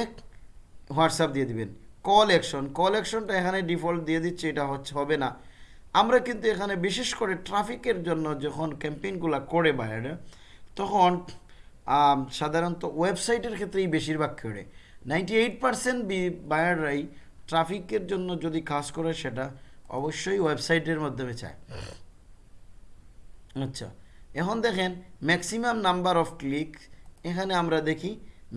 হোয়াটসঅ্যাপ দিয়ে দিবেন। কল অ্যাকশন কল অ্যাকশনটা এখানে ডিফল্ট দিয়ে দিচ্ছে, এটা হচ্ছে, হবে না। আমরা কিন্তু এখানে বিশেষ করে ট্রাফিকের জন্য যখন ক্যাম্পেইনগুলো করে বাইরে, তখন সাধারণত ওয়েবসাইটের ক্ষেত্রেই বেশিরভাগ করে। নাইনটি এইট পার্সেন্ট বায়াররাই ট্রাফিকের জন্য যদি কাজ করে সেটা অবশ্যই ওয়েবসাইটের মাধ্যমে চায়। আচ্ছা এখন দেখেন ম্যাক্সিমাম নাম্বার অফ ক্লিক এখানে আমরা দেখি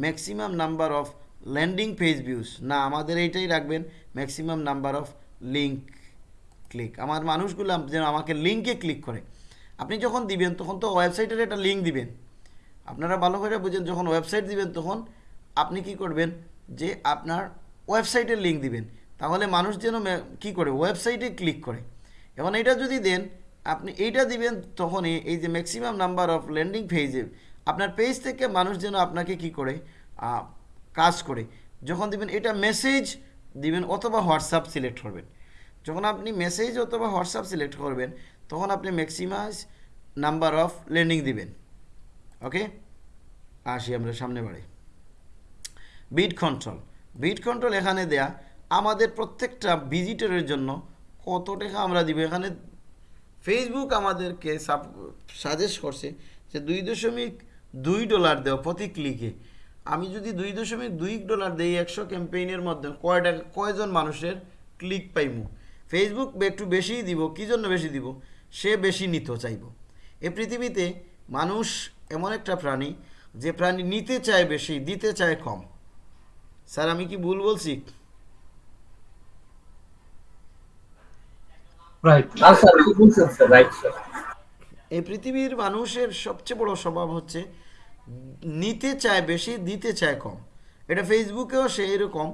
maximum number of landing page views না, আমাদের এইটাই রাখবেন maximum number of link click আমার মানুষগুলো যেন আমাকে লিঙ্কে ক্লিক করে। আপনি যখন দিবেন, তখন তো ওয়েবসাইটের একটা লিঙ্ক দিবেন। আপনারা ভালো করে বুঝেন, যখন ওয়েবসাইট দিবেন, তখন আপনি কি করবেন যে আপনার ওয়েবসাইটের লিঙ্ক দিবেন। তাহলে মানুষ যেন কি করে? ওয়েবসাইটে ক্লিক করে। এখন এটা যদি দেন, আপনি এইটা দিবেন, তখনই এই যে ম্যাক্সিমাম নাম্বার অফ ল্যান্ডিং পেজে আপনার পেজ থেকে মানুষ যেন আপনাকে কি করে? কাজ করে। যখন দিবেন এটা মেসেজ দিবেন অথবা হোয়াটসঅ্যাপ সিলেক্ট করবেন। যখন আপনি মেসেজ অথবা হোয়াটসঅ্যাপ সিলেক্ট করবেন, তখন আপনি ম্যাক্সিমাইজ নাম্বার অফ ল্যান্ডিং দিবেন। ওকে আসি আমরা সামনে বাড়ি। বিট কন্ট্রোল বিট কন্ট্রোল এখানে দেয়া, আমাদের প্রত্যেকটা ভিজিটরের জন্য কত টাকা আমরা দিব? এখানে ফেসবুক আমাদেরকে সাজেস্ট করছে যে দুই দশমিক দুই ডলার দেওয়া প্রতি ক্লিকে আমি যদি দুই দশমিক দুই ডলার দেই একশো ক্যাম্পেইনের মধ্যে কয় টাকা কয়জন মানুষের ক্লিক পাইমু? ফেসবুক একটু বেশিই দিব কী জন্য বেশি দিব? সে বেশি নিতে চাইব। এ পৃথিবীতে মানুষ এমন একটা প্রাণী যে প্রাণী নিতে চায় বেশি দিতে চায় কম। স্যার আমি কি ভুল বলছি? Right sir sir right sir এই পৃথিবীর মানুষের সবচেয়ে বড় স্বভাব হচ্ছে নিতে চায় বেশি, দিতে চায় কম। এটা ফেসবুকেও সে এরকম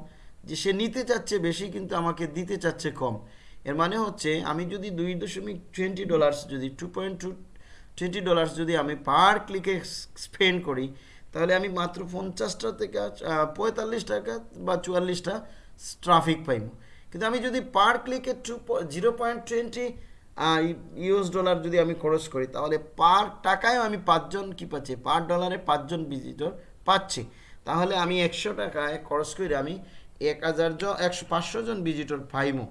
যে সে নিতে চাচ্ছে বেশি কিন্তু আমাকে দিতে চাচ্ছে কম। এর মানে হচ্ছে আমি যদি দুই দশমিক টোয়েন্টি ডলার্স যদি two point two twenty dollars যদি আমি পার ক্লিকে স্পেন্ড করি, তাহলে আমি মাত্র পঞ্চাশটা থেকে পঁয়তাল্লিশ টাকা বা চুয়াল্লিশটা ট্রাফিক পাইব। কিন্তু আমি যদি per ক্লিকে two zero point twenty US dollar যদি আমি খরচ করি, তাহলে পার টাকায় আমি পাঁচজন কি পাচ্ছি? পার ডলারে পাঁচজন ভিজিটর পাচ্ছি। তাহলে আমি একশো টাকায় খরচ করে আমি এক হাজার জন, একশো পাঁচশো জন ভিজিটর পাইমো।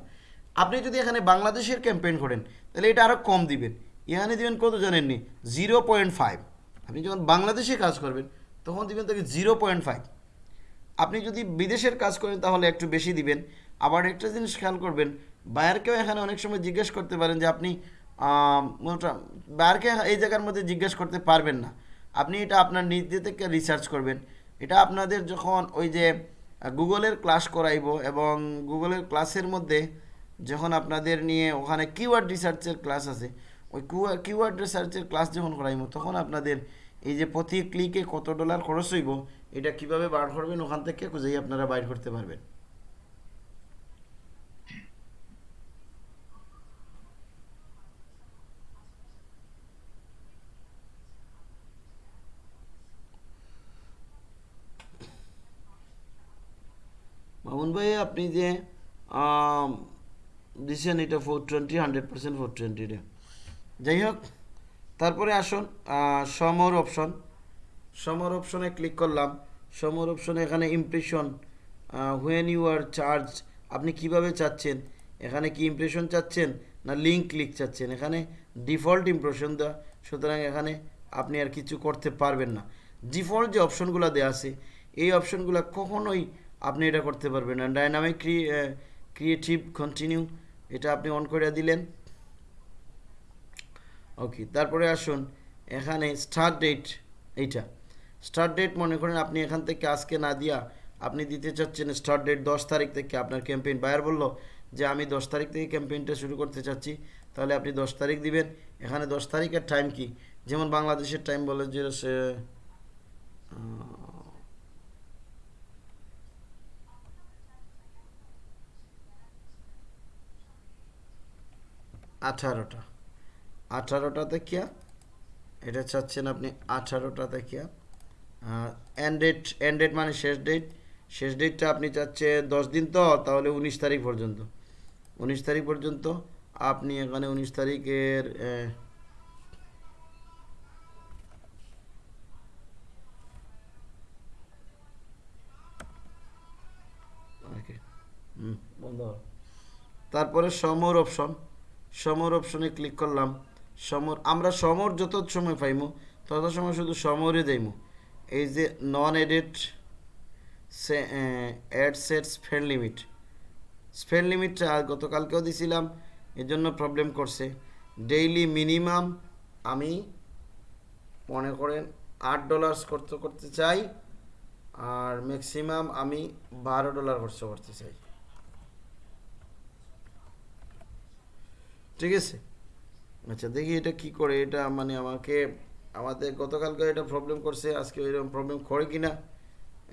আপনি যদি এখানে বাংলাদেশের ক্যাম্পেইন করেন, তাহলে এটা আরও কম দিবেন। এখানে দিবেন কত জানেননি জিরো পয়েন্ট ফাইভ আপনি যখন বাংলাদেশে কাজ করবেন, তখন দিবেন তাকে জিরো পয়েন্ট ফাইভ আপনি যদি বিদেশের কাজ করেন, তাহলে একটু বেশি দিবেন। আবার একটা জিনিস খেয়াল করবেন বায়ারকেও এখানে অনেক সময় জিজ্ঞেস করতে পারেন যে আপনি বায়ারকে এই জায়গার মধ্যে জিজ্ঞেস করতে পারবেন না। আপনি এটা আপনার নিজে থেকে রিসার্চ করবেন। এটা আপনাদের যখন ওই যে গুগলের ক্লাস করাইবো এবং গুগলের ক্লাসের মধ্যে যখন আপনাদের নিয়ে ওখানে কিওয়ার্ড রিসার্চের ক্লাস আছে, ওই কিওয়ার্ড রিসার্চের ক্লাস যখন করাইবো, তখন আপনাদের এই যে প্রতি ক্লিকে কত ডলার খরচ হইব, এটা কীভাবে বার করবেন, ওখান থেকে খুঁজেই আপনারা বাইর করতে পারবেন। মামুন ভাই, আপনি যে দিছেন এটা four twenty hundred percent four টোয়েন্টিটা যাই হোক, তারপরে আসুন সমর অপশন সমর অপশনে ক্লিক করলাম। সমর অপশনে এখানে impression when you are charge আপনি কীভাবে চাচ্ছেন? এখানে কি ইমপ্রেশন চাচ্ছেন? না লিঙ্ক ক্লিক চাচ্ছেন? এখানে ডিফল্ট ইমপ্রেশন দেওয়া। সুতরাং এখানে আপনি আর কিছু করতে পারবেন না। ডিফল্ট যে অপশনগুলো দেওয়া আছে, এই অপশনগুলো কখনোই আপনি এটা করতে পারবেন। না ডাইনামিক ক্রিয়েটিভ কন্টিনিউ এটা আপনি অন করে দিলেন। ওকে তারপরে আসুন, এখানে স্টার্ট ডেট এইটা। স্টার্ট ডেট মনে করেন আপনি এখান থেকে আজকে না দিয়া আপনি দিতে চাচ্ছেন স্টার্ট ডেট দশ তারিখ থেকে, আপনার ক্যাম্পেইন বায়ার বলল যে, আমি দশ তারিখ থেকে ক্যাম্পেইনটা শুরু করতে চাচ্ছি। তাহলে আপনি দশ তারিখ দিবেন। এখানে দশ তারিখের টাইম কি? যেমন বাংলাদেশের টাইম বলে যে আঠারোটা। আঠারোটা থেকে এটা চাচ্ছেন আপনি আঠারোটা থেকে এন্ড ডেট মানে শেষ ডেট শেষ ডেটটা আপনি চাচ্ছেন দশ দিন তো, তাহলে উনিশ তারিখ পর্যন্ত। উনিশ তারিখ পর্যন্ত আপনি এখানে উনিশ তারিখের। তারপরে সমর অপশন সমর অপশনে ক্লিক করলাম। সমর আমরা সমর যত সময় পাইমু, তত সময় শুধু সমরে দেইমু। এই যে non edit ad set spend limit spend লিমিটটা গতকালকেও দিছিলাম এর জন্য প্রবলেম করছে। ডেইলি মিনিমাম আমি মনে করেন আট ডলার্স করতে করতে চাই, আর ম্যাক্সিমাম আমি বারো ডলার খরচ করতে চাই। ঠিক আছে? আচ্ছা দেখি এটা কি করে, এটা মানে আমাকে, আমাদের গতকালকে এটা প্রবলেম করছে, আজকে এরকম প্রবলেম করে কি না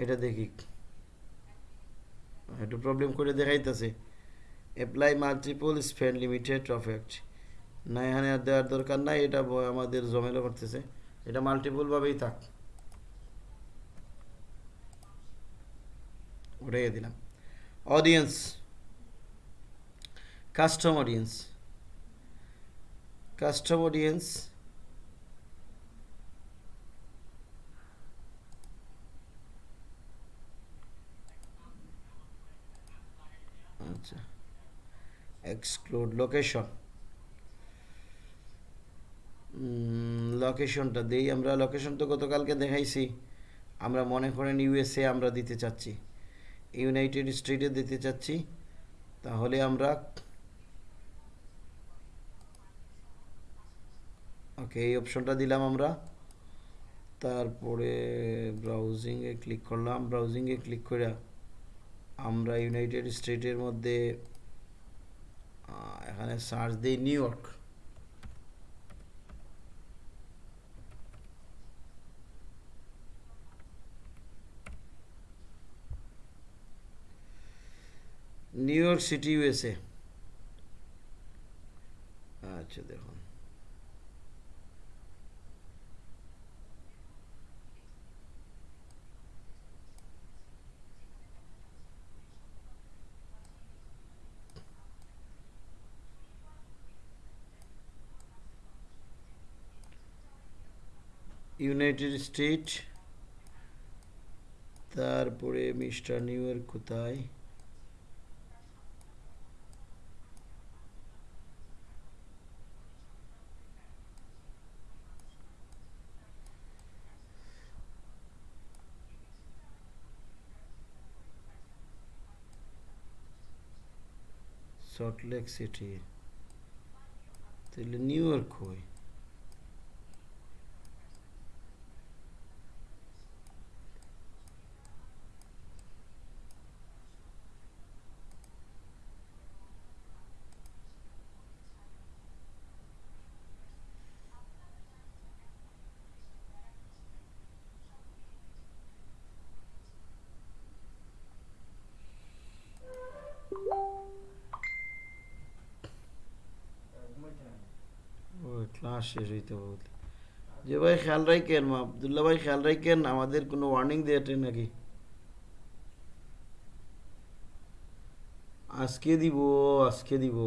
এটা দেখি। একটু প্রবলেম করে দেখাইতেছে। Apply multiple spend limited effect না এখানে আর দেওয়ার দরকার নাই, এটা আমাদের জমেলো করতেছে। এটা মাল্টিপলভাবেই থাক। উঠাইয়ে দিলাম। Audience custom audience custom audience আচ্ছা এক্সক্লুড লোকেশন লোকেশনটা দেই আমরা। লোকেশন তো গতকালকে দেখাইছি। আমরা মনে করেন ইউএসএ আমরা দিতে চাচ্ছি। ইউনাইটেড স্টেটে দিতে চাচ্ছি। তাহলে আমরা ওকে এই অপশনটা দিলাম আমরা। তারপরে ব্রাউজিংয়ে ক্লিক করলাম। ব্রাউজিংয়ে ক্লিক করে আমরা ইউনাইটেড স্টেটের মধ্যে এখানে সার্চ দিই New York New York city USA আচ্ছা দেখুন। ইউনাইটেড স্টেট তারপরে মিস্টার নিউ ইয়র্ক কোথায়? সল্টলেক সিটি তাহলে নিউ ইয়র্ক হয় ক্লাস শেষ হইতে বলতে। যে ভাই খেয়াল রাখেন, মা আবদুল্লাহ ভাই খেয়াল রাখেন, আমাদের কোনো ওয়ার্নিং দিয়েছে নাকি? আজকে দিব আজকে দিব।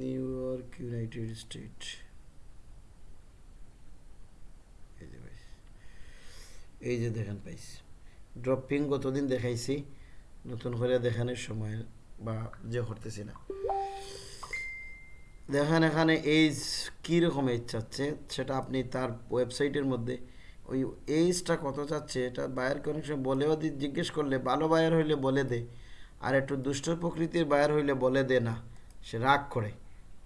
নিউ ইয়র্ক ইউনাইটেড স্টেট এই যে পাইছি এই যে দেখেন পাইছি ড্রপিং গতদিন দেখাইছি? নতুন করে দেখানোর সময় বা যে করতেছি না। দেখেন এখানে এইজ কীরকম এইজ চাচ্ছে? সেটা আপনি তার ওয়েবসাইটের মধ্যে ওই এইজটা কত চাচ্ছে? এটা বায়ার অনেক সময় বলেও দি- জিজ্ঞেস করলে, ভালো বায়ার হইলে বলে দে। আর একটু দুষ্ট প্রকৃতির বায়ার হইলে বলে দে না, সে রাগ করে।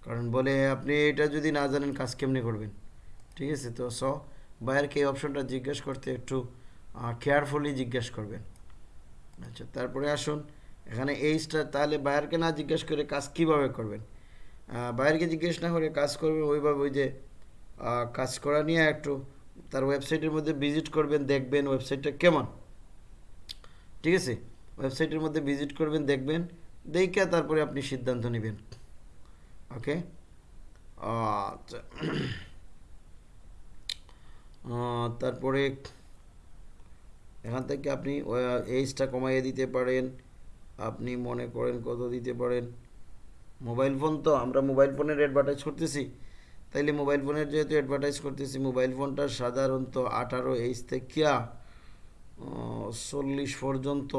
কারণ বলে, আপনি এটা যদি না জানেন, কাজ কেমনি করবেন? ঠিক আছে, তো স বায়ারকে এই অপশনটা জিজ্ঞেস করতে একটু কেয়ারফুলি জিজ্ঞেস করবেন। আচ্ছা তারপরে আসুন, এখানে এইচটা তাহলে বায়ারকে না জিজ্ঞেস করে কাজ কীভাবে করবেন? বায়ারকে জিজ্ঞেস না করে কাজ করবেন, ওইভাবে ওই যে কাজ করা নিয়ে একটু তার ওয়েবসাইটের মধ্যে ভিজিট করবেন, দেখবেন ওয়েবসাইটটা কেমন। ঠিক আছে? ওয়েবসাইটের মধ্যে ভিজিট করবেন, দেখবেন, দেখে তারপরে আপনি সিদ্ধান্ত নেবেন। ওকে আচ্ছা। তারপরে এখান থেকে আপনি এইজটা কমাইয়ে দিতে পারেন। আপনি মনে করেন কত দিতে পারেন। মোবাইল ফোন তো আমরা মোবাইল ফোনের অ্যাডভার্টাইজ করতেছি। তাইলে মোবাইল ফোনের যেহেতু অ্যাডভার্টাইজ করতেছি মোবাইল ফোনটা সাধারণত আঠারো এইজ থেকে চল্লিশ পর্যন্ত।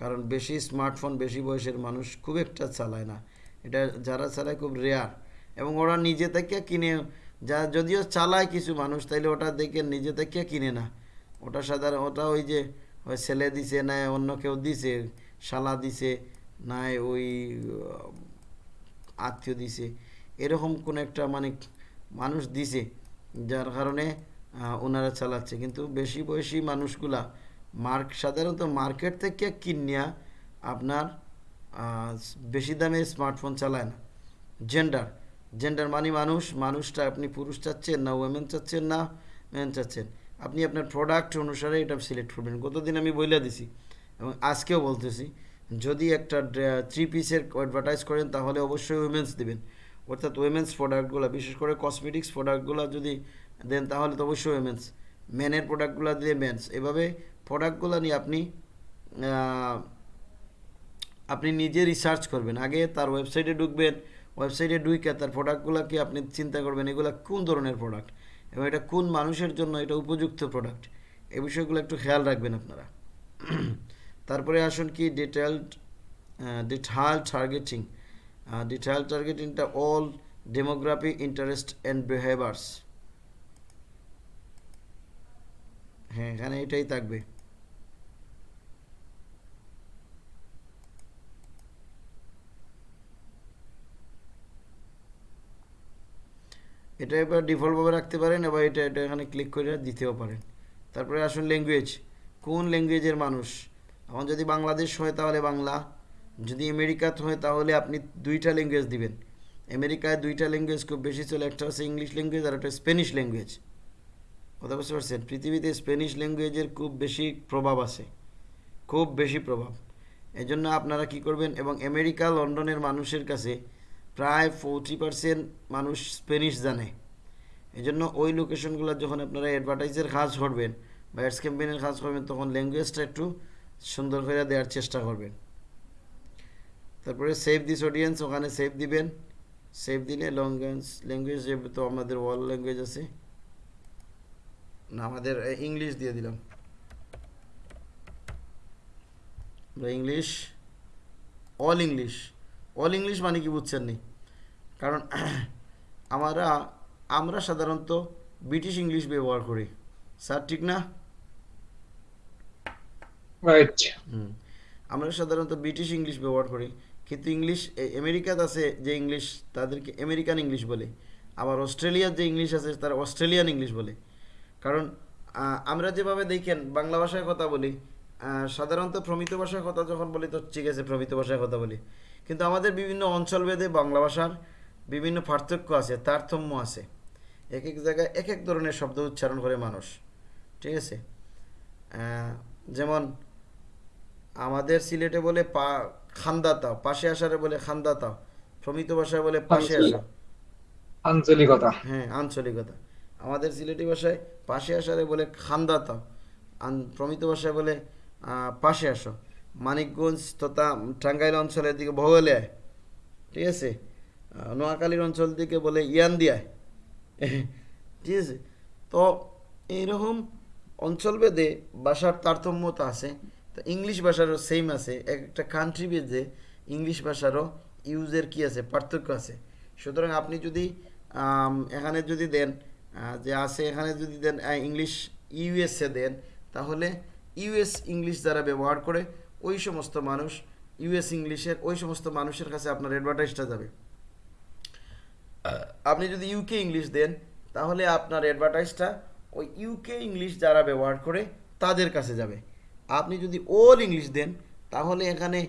কারণ বেশি স্মার্টফোন বেশি বয়সের মানুষ খুব একটা চালায় না। এটা যারা চালায় খুব রেয়ার এবং ওরা নিজে থেকে কিনে যা যদিও চালায় কিছু মানুষ, তাইলে ওটা দেখে নিজে থেকে কিনে না। ওটা সাধারণ, ওটা ওই যে, ওই ছেলে দিছে, না অন্য কেউ দিছে, শালা দিছে নাই ওই আত্মীয় দিছে। এরকম কোন একটা মানে মানুষ দিছে, যার কারণে ওনারা চালাচ্ছে। কিন্তু বেশি বয়সী মানুষগুলা, মার্ক, সাধারণত মার্কেট থেকে কিনিয়া আপনার বেশি দামে স্মার্টফোন চালায় না। জেন্ডার জেন্ডার মানে মানুষ, মানুষটা আপনি পুরুষ চাচ্ছেন না ওয়েমেন চাচ্ছেন না মেন চাচ্ছেন। আপনি আপনার প্রোডাক্ট অনুসারে এটা সিলেক্ট করবেন। গতদিন আমি বইলা দিছি এবং আজকেও বলতেছি, যদি একটা থ্রি পিসের অ্যাডভার্টাইজ করেন তাহলে অবশ্যই উইমেন্স দিবেন। অর্থাৎ উইমেন্স প্রোডাক্টগুলো বিশেষ করে কসমেটিক্স প্রোডাক্টগুলো যদি দেন তাহলে তো অবশ্যই উইমেন্স মেনের প্রোডাক্টগুলো দিয়ে মেন্স এভাবে প্রোডাক্টগুলো নিয়ে আপনি আপনি নিজে রিসার্চ করবেন। আগে তার ওয়েবসাইটে ঢুকবেন ওয়েবসাইটে ঢুকে তার প্রোডাক্টগুলোকে আপনি চিন্তা করবেন? এগুলো কোন ধরনের প্রোডাক্ট এবং এটা কোন মানুষের জন্য এটা উপযুক্ত প্রোডাক্ট এই বিষয়গুলো একটু খেয়াল রাখবেন আপনারা। তারপরে আসুন কি detailed detail targeting detail টার্গেটিংটা all demography interest and behaviours হ্যাঁ এখানে এটাই থাকবে। এটা এবার ডিফল্টভাবে রাখতে পারেন এবার এটা এটা এখানে ক্লিক করে দিতেও পারেন। তারপরে আসুন ল্যাঙ্গুয়েজ কোন ল্যাঙ্গুয়েজের মানুষ? এখন যদি বাংলাদেশ হয় তাহলে বাংলা। যদি আমেরিকাত হয় তাহলে আপনি দুইটা ল্যাঙ্গুয়েজ দিবেন। আমেরিকায় দুইটা ল্যাঙ্গুয়েজ খুব বেশি চলে, একটা হচ্ছে ইংলিশ ল্যাঙ্গুয়েজ আর একটা স্প্যানিশ ল্যাঙ্গুয়েজ কথা বুঝতে পারছেন? পৃথিবীতে স্প্যানিশ ল্যাঙ্গুয়েজের খুব বেশি প্রভাব আছে। খুব বেশি প্রভাব। এই জন্য আপনারা কি করবেন এবং আমেরিকা, লন্ডনের মানুষের কাছে প্রায় ফোরটি পার্সেন্ট মানুষ স্প্যানিশ জানে। এই জন্য ওই লোকেশনগুলো যখন আপনারা অ্যাডভার্টাইজের কাজ করবেন বা অ্যাডস ক্যাম্পেইনের কাজ করবেন, তখন ল্যাঙ্গুয়েজটা একটু সুন্দর করে দেওয়ার চেষ্টা করবেন। তারপরে সেভ দিস অডিয়েন্স ওখানে সেভ দিবেন। সেভ দিলে ল্যাঙ্গুয়েজ ল্যাঙ্গুয়েজ তো আমাদের ওয়ার্ল্ড ল্যাঙ্গুয়েজ আছে। না, আমাদের ইংলিশ দিয়ে দিলাম। English all English all English মানে কি বুঝছেন নি? কারণ আমরা আমরা সাধারণত ব্রিটিশ ইংলিশ ব্যবহার করি। স্যার ঠিক না? রাইট আমরা সাধারণত ব্রিটিশ ইংলিশ ব্যবহার করি। কিন্তু ইংলিশ আমেরিকাতে আছে যে ইংলিশ তাদেরকে আমেরিকান ইংলিশ বলে। আবার অস্ট্রেলিয়ার যে ইংলিশ আছে তারা অস্ট্রেলিয়ান ইংলিশ বলে। কারণ আমরা যেভাবে দেখেন বাংলা ভাষায় কথা বলি সাধারণত প্রমিত ভাষায় কথা যখন বলি তো ঠিক আছে প্রমিত ভাষায় কথা বলি। কিন্তু আমাদের বিভিন্ন অঞ্চলভেদে বাংলা ভাষার বিভিন্ন পার্থক্য আছে তারতম্য আছে। এক এক জায়গায় এক এক ধরনের শব্দ উচ্চারণ করে মানুষ। ঠিক আছে? যেমন আমাদের সিলেটে বলে পা খান্দাতাও পাশে আসারে বলে খান্দাতাও প্রমিত ভাষায় বলে পাশে আসা। আঞ্চলিকতা। হ্যাঁ আঞ্চলিকতা। আমাদের সিলেটি ভাষায় পাশে আসারে বলে খান্দাতাও প্রমিত ভাষায় বলে আহ, পাশে আসো। মানিকগঞ্জ তথা টাঙ্গাইল অঞ্চলের দিকে ভগলে ঠিক আছে? নোয়াখালীর অঞ্চল দিকে বলে ইয়ান দিয়ায় ঠিক আছে? তো এইরকম অঞ্চলভেদে ভাষার তারতম্যতা আছে। তো ইংলিশ ভাষারও সেম আছে। এক একটা কান্ট্রি ভেদে ইংলিশ ভাষারও ইউজের কি আছে? পার্থক্য আছে। সুতরাং আপনি যদি এখানে যদি দেন যে আছে, এখানে যদি দেন ইংলিশ ইউএসএ দেন, তাহলে ইউএস ইংলিশ যারা ব্যবহার করে ওই সমস্ত মানুষ ইউএস ইংলিশের ওই সমস্ত মানুষের কাছে আপনার অ্যাডভার্টাইজটা যাবে। আপনি যদি ইউকে ইংলিশ দেন তাহলে আপনার অ্যাডভার্টাইজটা ওই ইউকে ইংলিশ যারা ব্যবহার করে তাদের কাছে যাবে। আপনি যদি অল ইংলিশ দেন তাহলে এখানে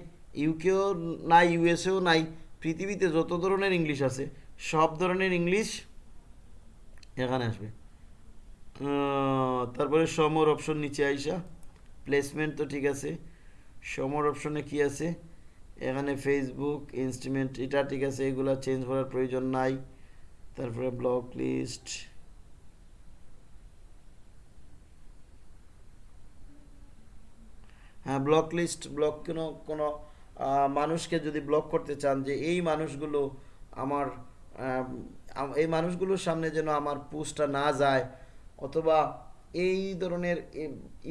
ইউকেও নাই ইউএসএও নাই পৃথিবীতে যত ধরনের ইংলিশ আছে সব ধরনের ইংলিশ এখানে আসবে। তারপরে সমর অপশন নিচে আইসা প্লেসমেন্ট তো ঠিক আছে। সমর অপশনে কি আছে? এখানে ফেসবুক ইনস্ট্রুমেন্ট এটা ঠিক আছে এগুলো চেঞ্জ করার প্রয়োজন নাই। তারপরে ব্লক লিস্ট হ্যাঁ ব্লক লিস্ট ব্লক কোনো কোনো মানুষকে যদি ব্লক করতে চান যে এই মানুষগুলো আমার আম, আম- এই মানুষগুলোর সামনে যেন আমার পোস্টটা না যায় অথবা এই ধরনের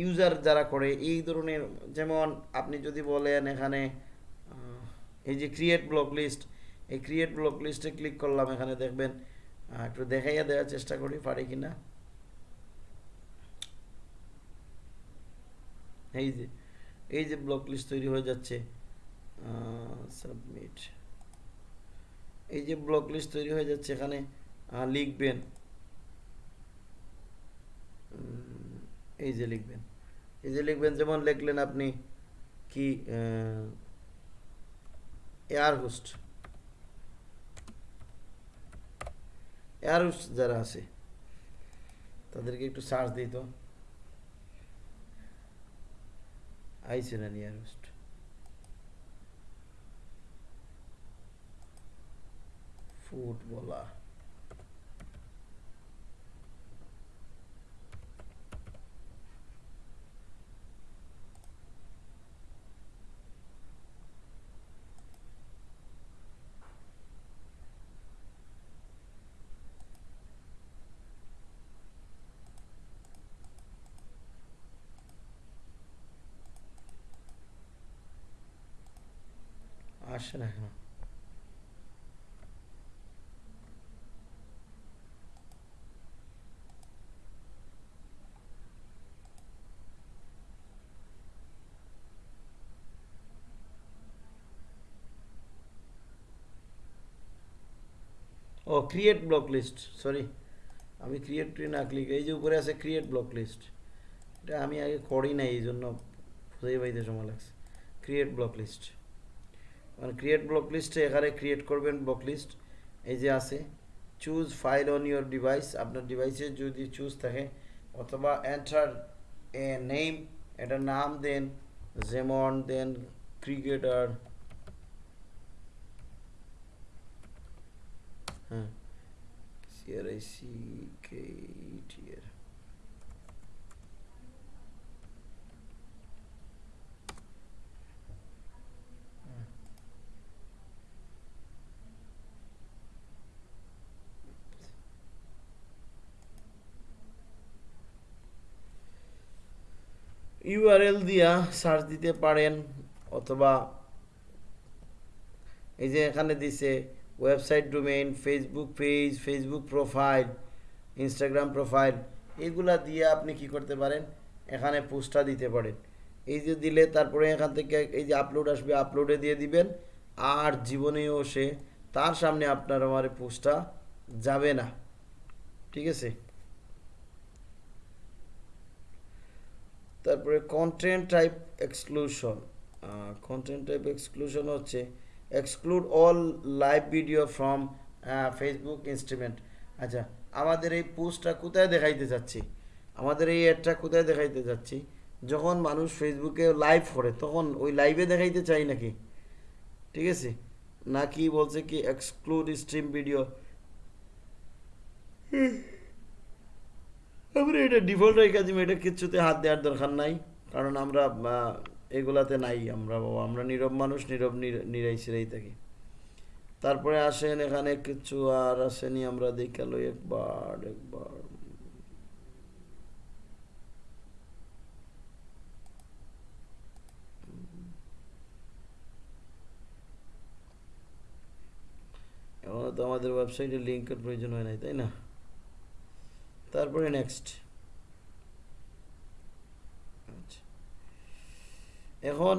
ইউজার যারা করে, এই ধরনের, যেমন আপনি যদি বলেন এখানে এই যে ক্রিয়েট ব্লক লিস্ট এই ক্রিয়েট ব্লক লিস্টে ক্লিক করলাম, এখানে দেখবেন একটু দেখাইয়া দেওয়ার চেষ্টা করি, পারি কিনা? এই যে এই যে ব্লক লিস্ট তৈরি হয়ে যাচ্ছে সাবমিট এই যে ব্লক লিস্ট তৈরি হয়ে যাচ্ছে, এখানে লিখবেন। এই যে লিখবেন। এই যে লিখবেন, যেমন লিখলেন আপনি কি এয়ার হোস্ট এয়ার হোস্ট যারা আছে, তাদেরকে একটু সার্চ দিত আইছে না এয়ার হোস্ট ফুটবলার। আসে না কেন ও ক্রিয়েট ব্লক লিস্ট সরি আমি ক্রিয়েট না ক্লিক এই যে উপরে আছে ক্রিয়েট ব্লক লিস্ট এটা আমি আগে করি নাই, এই জন্য খুঁজে পাইতে সময় লাগছে। ক্রিয়েট ব্লক লিস্ট মানে ক্রিয়েট ব্লক লিস্টে এখানে ক্রিয়েট করবেন ব্লক লিস্ট এই যে আছে। Choose file on your device আপনার ডিভাইসে যদি চুজ থাকে, অথবা এন্টার এ নেম এটা নাম দেন যেমন দেন ক্রিকেটার হ্যাঁ। সিআরআইসি কে টিআর ইউআরএল দিয়া সার্চ দিতে পারেন, অথবা এই যে এখানে দিছে website domain Facebook page Facebook profile Instagram profile এগুলা দিয়ে আপনি কি করতে পারেন? এখানে পোস্টটা দিতে পারেন। এই যে দিলে তারপরে এখান থেকে এই যে আপলোড আসবে আপলোডে দিয়ে দিবেন, আর জীবনেও সে তার সামনে আপনার আমার পোস্টটা যাবে না। ঠিক আছে? তারপরে content type exclusion content type exclusion হচ্ছে exclude all live video from Facebook instrument আচ্ছা আমাদের এই পোস্টটা কোথায় দেখাইতে যাচ্ছি? আমাদের এই অ্যাডটা কোথায় দেখাইতে যাচ্ছি? যখন মানুষ ফেসবুকে লাইভ করে, তখন ওই লাইভে দেখাইতে চাই নাকি? ঠিক আছে? নাকি বলছে কি এক্সক্লুড স্ট্রিম ভিডিও আমরা এটা ডিফল্ট রেখে দিই এটা কিচ্ছুতে হাত দেওয়ার দরকার নাই। কারণ আমরা এগুলাতে নাই আমরা আমরা নীরব মানুষ, নীরব নির- নিরাই সিরাই থাকি। তারপরে আসেন এখানে কিছু আর আসেনি, আমরা দেখাল একবার একবার। এখনও তো আমাদের ওয়েবসাইটে লিঙ্কের প্রয়োজন হয় নাই, তাই না? তারপরে নেক্সট এখন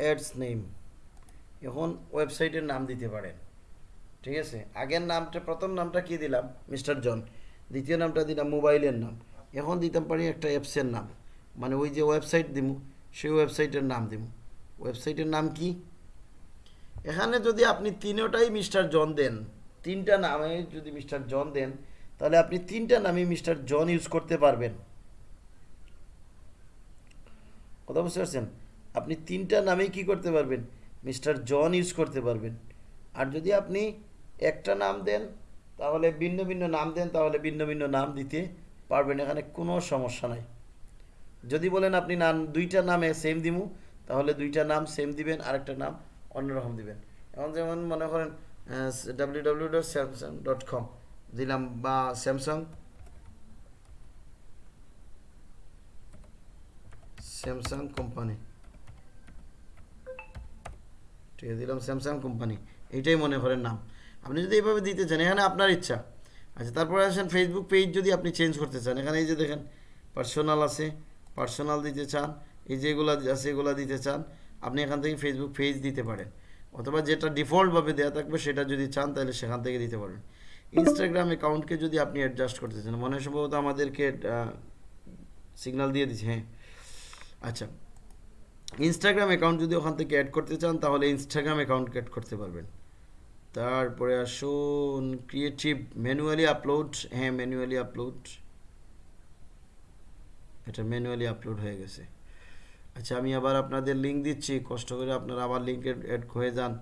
অ্যাডস নেম এখন ওয়েবসাইটের নাম দিতে পারেন। ঠিক আছে? আগের নামটা, প্রথম নামটা কি দিলাম? Mister John. দ্বিতীয় নামটা দিলাম মোবাইলের নাম। এখন দিতাম পারি একটা অ্যাপসের নাম। মানে ওই যে ওয়েবসাইট দিব সেই ওয়েবসাইটের নাম দিব ওয়েবসাইটের নাম কি? এখানে যদি আপনি তিনোটাই মিস্টার জন দেন, তিনটা নামে যদি মিস্টার জন দেন তাহলে আপনি তিনটা নামে মিস্টার জন ইউজ করতে পারবেন। কথা বুঝতে পারছেন? আপনি তিনটা নামেই কি করতে পারবেন? মিস্টার জন ইউজ করতে পারবেন। আর যদি আপনি একটা নাম দেন, তাহলে ভিন্ন ভিন্ন নাম দেন, তাহলে ভিন্ন ভিন্ন নাম দিতে পারবেন, এখানে কোনো সমস্যা নাই। যদি বলেন আপনি নাম, দুইটা নামে সেম দিমু, তাহলে দুইটা নাম সেম দিবেন, আরেকটা নাম অন্যরকম দিবেন। এখন যেমন মনে করেন W W dot Samsung dot com দিলাম বা স্যামসাং স্যামসাং কোম্পানি ঠিক আছে দিলাম স্যামসাং কোম্পানি এইটাই মনে করেন নাম। আপনি যদি এইভাবে দিতে চান, এখানে আপনার ইচ্ছা। আচ্ছা তারপরে আসেন ফেসবুক পেজ যদি আপনি চেঞ্জ করতে চান। এখানে এই যে দেখেন পার্সোনাল আছে পার্সোনাল দিতে চান, এই যেগুলো আছে, এগুলো দিতে চান, আপনি এখান থেকে ফেসবুক পেজ দিতে পারেন। অথবা যেটা ডিফল্টভাবে দেওয়া থাকবে, সেটা যদি চান, তাহলে সেখান থেকে দিতে পারেন ইনস্টাগ্রাম অ্যাকাউন্টকে যদি আপনি অ্যাডজাস্ট করতে চান, মনে সম্ভবত আমাদেরকে সিগন্যাল দিয়ে দিচ্ছে হ্যাঁ। আচ্ছা ইনস্টাগ্রাম অ্যাকাউন্ট যদি ওখান থেকে অ্যাড করতে চান, তাহলে ইনস্টাগ্রাম অ্যাকাউন্ট অ্যাড করতে পারবেন। তারপরে আসুন ক্রিয়েটিভ ম্যানুয়ালি আপলোড হ্যাঁ ম্যানুয়ালি আপলোড এটা ম্যানুয়ালি আপলোড হয়ে গেছে। আচ্ছা আমি আবার আপনাদের লিঙ্ক দিচ্ছি, কষ্ট করে আপনারা আবার লিঙ্কে অ্যাড হয়ে যান।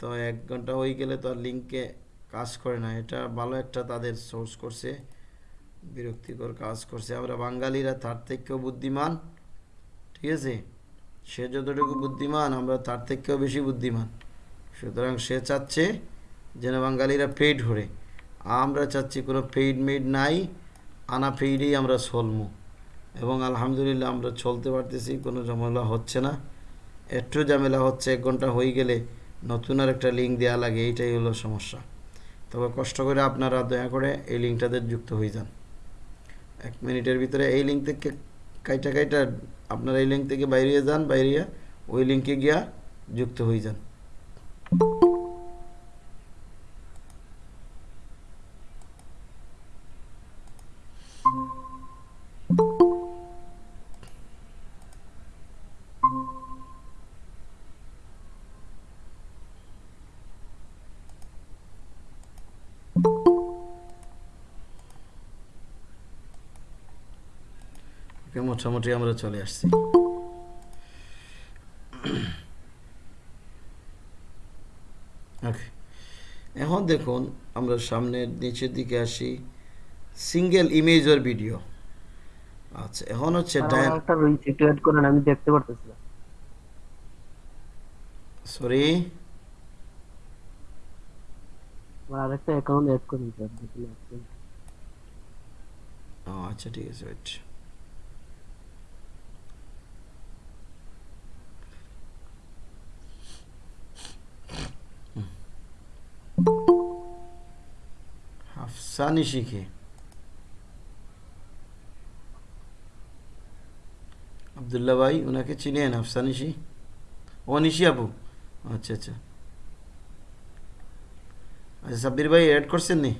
তো এক ঘণ্টা হয়ে গেলে তো আর লিঙ্কে কাজ করে না। এটা ভালো একটা তাদের সোর্স করছে, বিরক্তিকর কাজ করছে। আমরা বাঙালিরা তার থেকেও বুদ্ধিমান, ঠিক আছে? সে যতটুকু বুদ্ধিমান, আমরা তার থেকেও বেশি বুদ্ধিমান। সুতরাং সে চাচ্ছে যেন বাঙালিরা পেইড ধরে আমরা চাচ্ছি কোনো পেইড মেড নাই, আনা পেইডেই আমরা চলমু। এবং আলহামদুলিল্লাহ আমরা চলতে পারতেছি, কোনো ঝামেলা হচ্ছে না। একটু ঝামেলা হচ্ছে, এক ঘণ্টা হয়ে গেলে নতুন আর একটা লিঙ্ক দেওয়া লাগে, এইটাই হলো সমস্যা। তবে কষ্ট করে আপনারা দয়া করে এই লিঙ্কটাতে যুক্ত হয়ে যান। এক মিনিটের ভিতরে এই লিঙ্ক থেকে কাইটা কাইটা আপনারা এই লিঙ্ক থেকে বাইরে যান, বাইরে ওই লিঙ্কে গিয়া যুক্ত হয়ে যান। ওকে মোটামুটি আমরা চলে আসছি। ওকে এখন দেখুন আমরা সামনের নিচের দিকে আসি। সিঙ্গেল ইমেজ ওর ভিডিও আচ্ছা এখন হচ্ছে একটা করেন আমি দেখতে পারতেছি সরি আমার আরেকটা অ্যাকাউন্ট অ্যাড করুন স্যার ও আচ্ছা ঠিক আছে ওয়েট হাফসানি শিখে। আবদুল্লা ভাই ওনাকে চিনেন হাফসানিশি ও নিশি আপু। আচ্ছা আচ্ছা। আচ্ছা সাব্বির ভাই অ্যাড করছেন নি?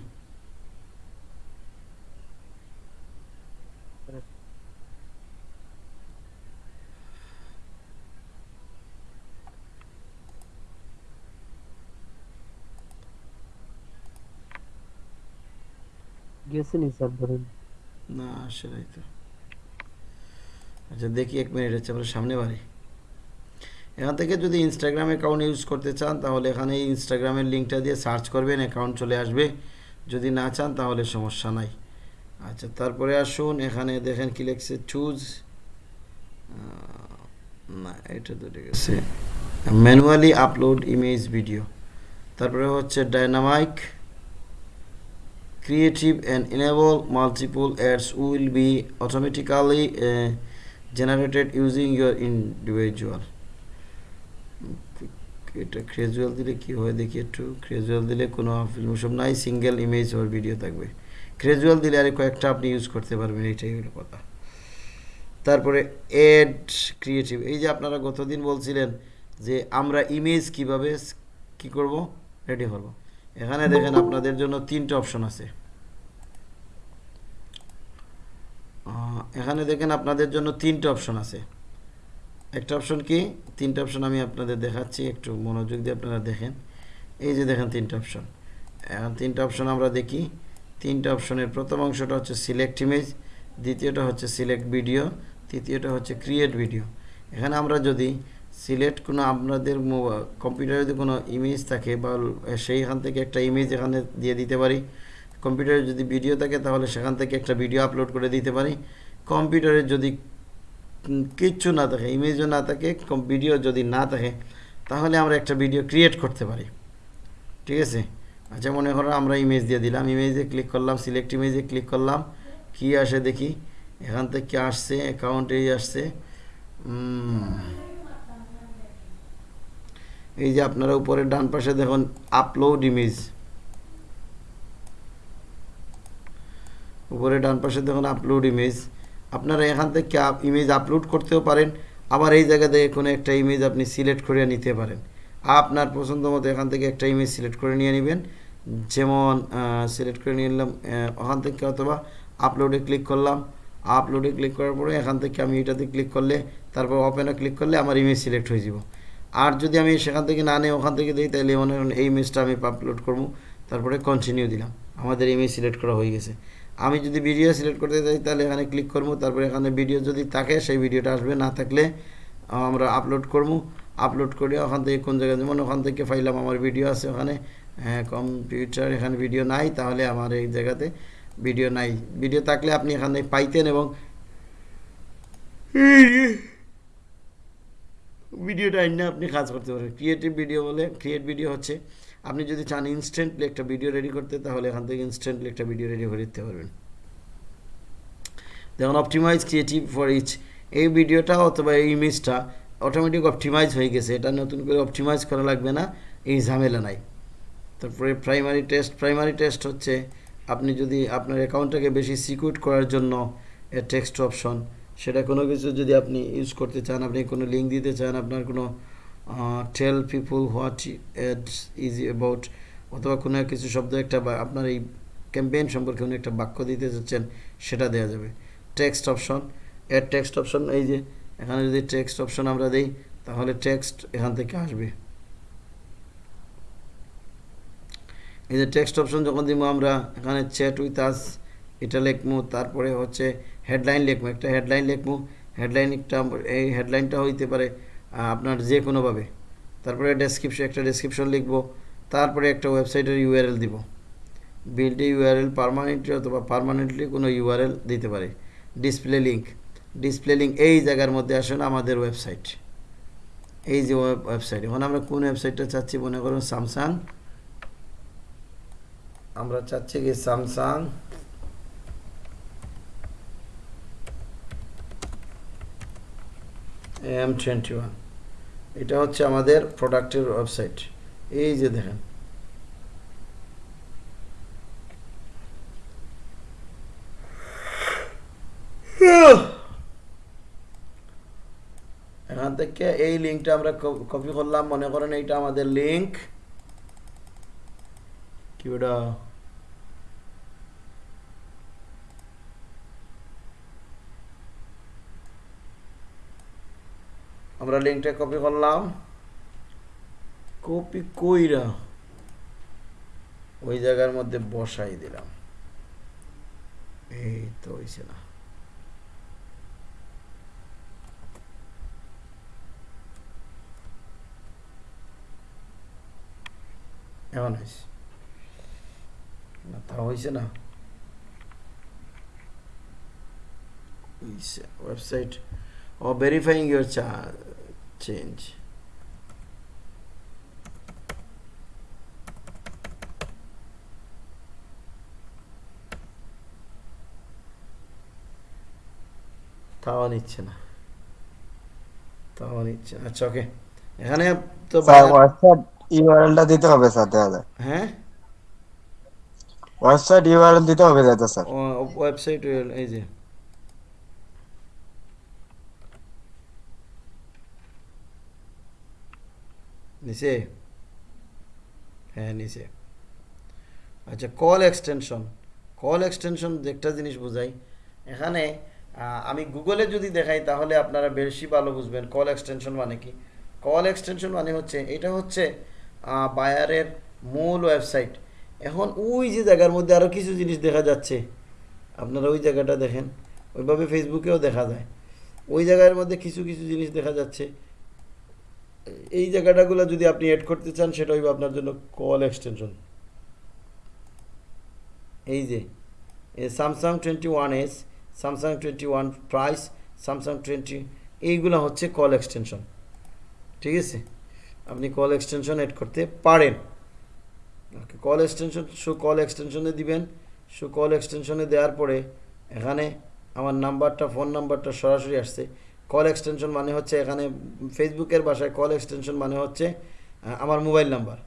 না, সেটাই তো। আচ্ছা দেখি এক মিনিট হচ্ছে বাড়ি। এখান থেকে যদি ইনস্টাগ্রাম অ্যাকাউন্ট ইউজ করতে চান, তাহলে এখানে ইনস্টাগ্রামের লিঙ্কটা দিয়ে সার্চ করবেন অ্যাকাউন্ট চলে আসবে। যদি না চান, তাহলে সমস্যা নাই। আচ্ছা তারপরে আসুন, এখানে দেখেন কি লেখছে চুজ না, এটা তো ঠিক আছে। ম্যানুয়ালি আপলোড ইমেজ ভিডিও তারপরে হচ্ছে ডায়নামাইক creative and enable multiple ads will be automatically uh, generated using your individual. এটা ক্রেজুয়াল দিলে কি হয়? দেখি একটু। ক্রেজুয়াল দিলে কোনো ফিল্ম সব নাই সিঙ্গেল ইমেজ ওর ভিডিও থাকবে। ক্রেজুয়াল দিলে আরে কয়েকটা আপনি ইউজ করতে পারবেন এইটাই হলো কথা। তারপরে এড ক্রিয়েটিভ এই যে আপনারা গতদিন বলছিলেন যে আমরা ইমেজ কীভাবে কি করব? রেডি করব এখানে দেখেন আপনাদের জন্য তিনটা অপশন আছে। এখানে দেখেন আপনাদের জন্য তিনটা অপশন আছে। একটা অপশন কি? তিনটা অপশন আমি আপনাদের দেখাচ্ছি, একটু মনোযোগ দিয়ে আপনারা দেখেন। এই যে দেখেন তিনটা অপশন এখন তিনটা অপশন আমরা দেখি। তিনটা অপশনের প্রথম অংশটা হচ্ছে সিলেক্ট ইমেজ দ্বিতীয়টা হচ্ছে সিলেক্ট ভিডিও তৃতীয়টা হচ্ছে ক্রিয়েট ভিডিও এখানে আমরা যদি সিলেক্ট কোনো আপনাদের কম্পিউটারে যদি কোনো ইমেজ থাকে বা সেইখান থেকে একটা ইমেজ এখানে দিয়ে দিতে পারি কম্পিউটারে যদি ভিডিও থাকে, তাহলে সেখান থেকে একটা ভিডিও আপলোড করে দিতে পারি। কম্পিউটারে যদি কিচ্ছু না থাকে ইমেজও না থাকে ভিডিও যদি না থাকে, তাহলে আমরা একটা ভিডিও ক্রিয়েট করতে পারি। ঠিক আছে? আচ্ছা মনে করো আমরা ইমেজ দিয়ে দিলাম। ইমেজে ক্লিক করলাম সিলেক্ট ইমেজে ক্লিক করলাম। কি আসে দেখি? এখান থেকে আসছে অ্যাকাউন্টেই আসছে। এই যে আপনারা উপরে ডান পাশে দেখুন আপলোড ইমেজ উপরে ডান পাশে দেখুন আপলোড ইমেজ আপনারা এখান থেকে ইমেজ আপলোড করতেও পারেন। আবার এই জায়গা থেকে কোনো একটা ইমেজ আপনি সিলেক্ট করে নিতে পারেন। আপনার পছন্দ মতো এখান থেকে একটা ইমেজ সিলেক্ট করে নিয়ে নেবেন। যেমন সিলেক্ট করে নিয়ে নিলাম ওখান থেকে অথবা আপলোডে ক্লিক করলাম। আপলোডে ক্লিক করার পরে এখান থেকে আমি এটাতে ক্লিক করলে, তারপর ওপেনে ক্লিক করলে আমার ইমেজ সিলেক্ট হয়ে যাব। আর যদি আমি সেখান থেকে না নিয়ে ওখান থেকে দিই তাহলে মনে করেন এই ইমেজটা আমি আপলোড করব। তারপরে কন্টিনিউ দিলাম। আমাদের ইমেজ সিলেক্ট করা হয়ে গেছে। আমি যদি ভিডিও সিলেক্ট করতে চাই, তাহলে এখানে ক্লিক করব। তারপরে এখানে ভিডিও যদি থাকে, সেই ভিডিওটা আসবে। না থাকলে আমরা আপলোড করব। আপলোড করে ওখান থেকে কোন জায়গায়, যেমন ওখান থেকে ফাইলাম আমার ভিডিও আছে ওখানে। কম্পিউটার এখানে ভিডিও নাই, তাহলে আমার এই জায়গাতে ভিডিও নাই। ভিডিও থাকলে আপনি এখানে পাইতেন এবং ভিডিওটা আইনে আপনি কাজ করতে পারেন। ক্রিয়েটিভ ভিডিও বলে ক্রিয়েট ভিডিও হচ্ছে। আপনি যদি চান ইনস্ট্যান্টলি একটা ভিডিও রেডি করতে, তাহলে এখান থেকে ইনস্ট্যান্টলি একটা ভিডিও রেডি করে দিতে পারবেন। দেখুন অপটিমাইজ ক্রিয়েটিভ ফর ইচ এই ভিডিওটা অথবা এই ইমেজটা অটোমেটিক অপটিমাইজ হয়ে গেছে। এটা নতুন করে অপটিমাইজ করা লাগবে না, এই ঝামেলা নাই। তারপরে প্রাইমারি টেস্ট প্রাইমারি টেস্ট হচ্ছে আপনি যদি আপনার অ্যাকাউন্টটাকে বেশি সিকিউর করার জন্য টেক্সট অপশন সেটা কোনো কিছু যদি আপনি ইউজ করতে চান, আপনি কোনো লিঙ্ক দিতে চান, আপনার কোনো tell people what is about অথবা কোনো কিছু শব্দ একটা বা আপনার এই ক্যাম্পেইন সম্পর্কে কোনো একটা বাক্য দিতে চাচ্ছেন সেটা দেওয়া যাবে। টেক্সট অপশন এর টেক্সট অপশন এই যে, এখানে যদি টেক্সট অপশন আমরা দিই, তাহলে টেক্সট এখান থেকে আসবে। এই যে টেক্সট অপশন যখন দিব আমরা, এখানে চ্যাট উইথ আস এটা লিখব, তারপরে হচ্ছে হেডলাইন লিখব, একটা হেডলাইন লিখব হেডলাইনটা এই হেডলাইনটা হইতে পারে আপনার যে কোনোভাবে। তারপরে ডেসক্রিপশন একটা ডেসক্রিপশন লিখব, তারপরে একটা ওয়েবসাইটের ইউআরএল দিব। বিল্ড ইউআরএল পারমানেন্টলি অথবা পারমানেন্টলি কোনো ইউআরএল দিতে পারে। ডিসপ্লে লিঙ্ক ডিসপ্লে লিঙ্ক এই জায়গার মধ্যে আসেন আমাদের ওয়েবসাইট এই যে ওয়েবসাইট এখন আমরা কোন ওয়েবসাইটটা চাচ্ছি মনে করুন স্যামসাং আমরা চাচ্ছি কি স্যামসাং এম টোয়েন্টি ওয়ান এটা হচ্ছে আমাদের প্রোডাক্টের ওয়েবসাইট এই যে দেখেন। এখান থেকে এই লিঙ্কটা আমরা কপি করলাম। মনে করেন এইটা আমাদের লিঙ্ক কি ওটা আমরা লিঙ্কটা কপি করলাম। কপি কইরা ওই জায়গার মধ্যে বসাই দিলাম। এই তো হইছে না। এমন হয়েছে না তা হয়েছে না। ওয়েবসাইট ও ভেরিফাইং ইউর চেঞ্জ তাও নিচ্ছে না। তাও নিচ্ছে না। আচ্ছা ওকে এখানে তো ওয়েবসাইট ইউআরএলটা দিতে হবে স্যার তাহলে। হ্যাঁ? ওয়েবসাইট ইউআরএল দিতে হবে যাতে স্যার। ওয়েবসাইট এই যে। নিচে হ্যাঁ নিচে আচ্ছা কল এক্সটেনশন কল এক্সটেনশন একটা জিনিস বোঝাই। এখানে আমি গুগলে যদি দেখাই, তাহলে আপনারা বেশি ভালো বুঝবেন কল এক্সটেনশন মানে কি। কল এক্সটেনশন মানে হচ্ছে, এটা হচ্ছে বায়ারের মূল ওয়েবসাইট এখন ওই যে জায়গার মধ্যে আরও কিছু জিনিস দেখা যাচ্ছে। আপনারা ওই জায়গাটা দেখেন। ওইভাবে ফেসবুকেও দেখা যায়। ওই জায়গার মধ্যে কিছু কিছু জিনিস দেখা যাচ্ছে। এই জায়গাটাগুলো যদি আপনি অ্যাড করতে চান, সেটা হইবে আপনার জন্য কল এক্সটেনশন এই যে Samsung twenty one S Samsung twenty one price Samsung twenty এইগুলো হচ্ছে কল এক্সটেনশন ঠিক আছে? আপনি কল এক্সটেনশন অ্যাড করতে পারেন। Okay call extension show call এক্সটেনশনে দিবেন। শো কল এক্সটেনশনে দেওয়ার পরে এখানে আমার নাম্বারটা ফোন নাম্বারটা সরাসরি আসছে। কল এক্সটেনশন মানে হচ্ছে এখানে ফেসবুকের ভাষায় কল এক্সটেনশন মানে হচ্ছে আমার মোবাইল নাম্বার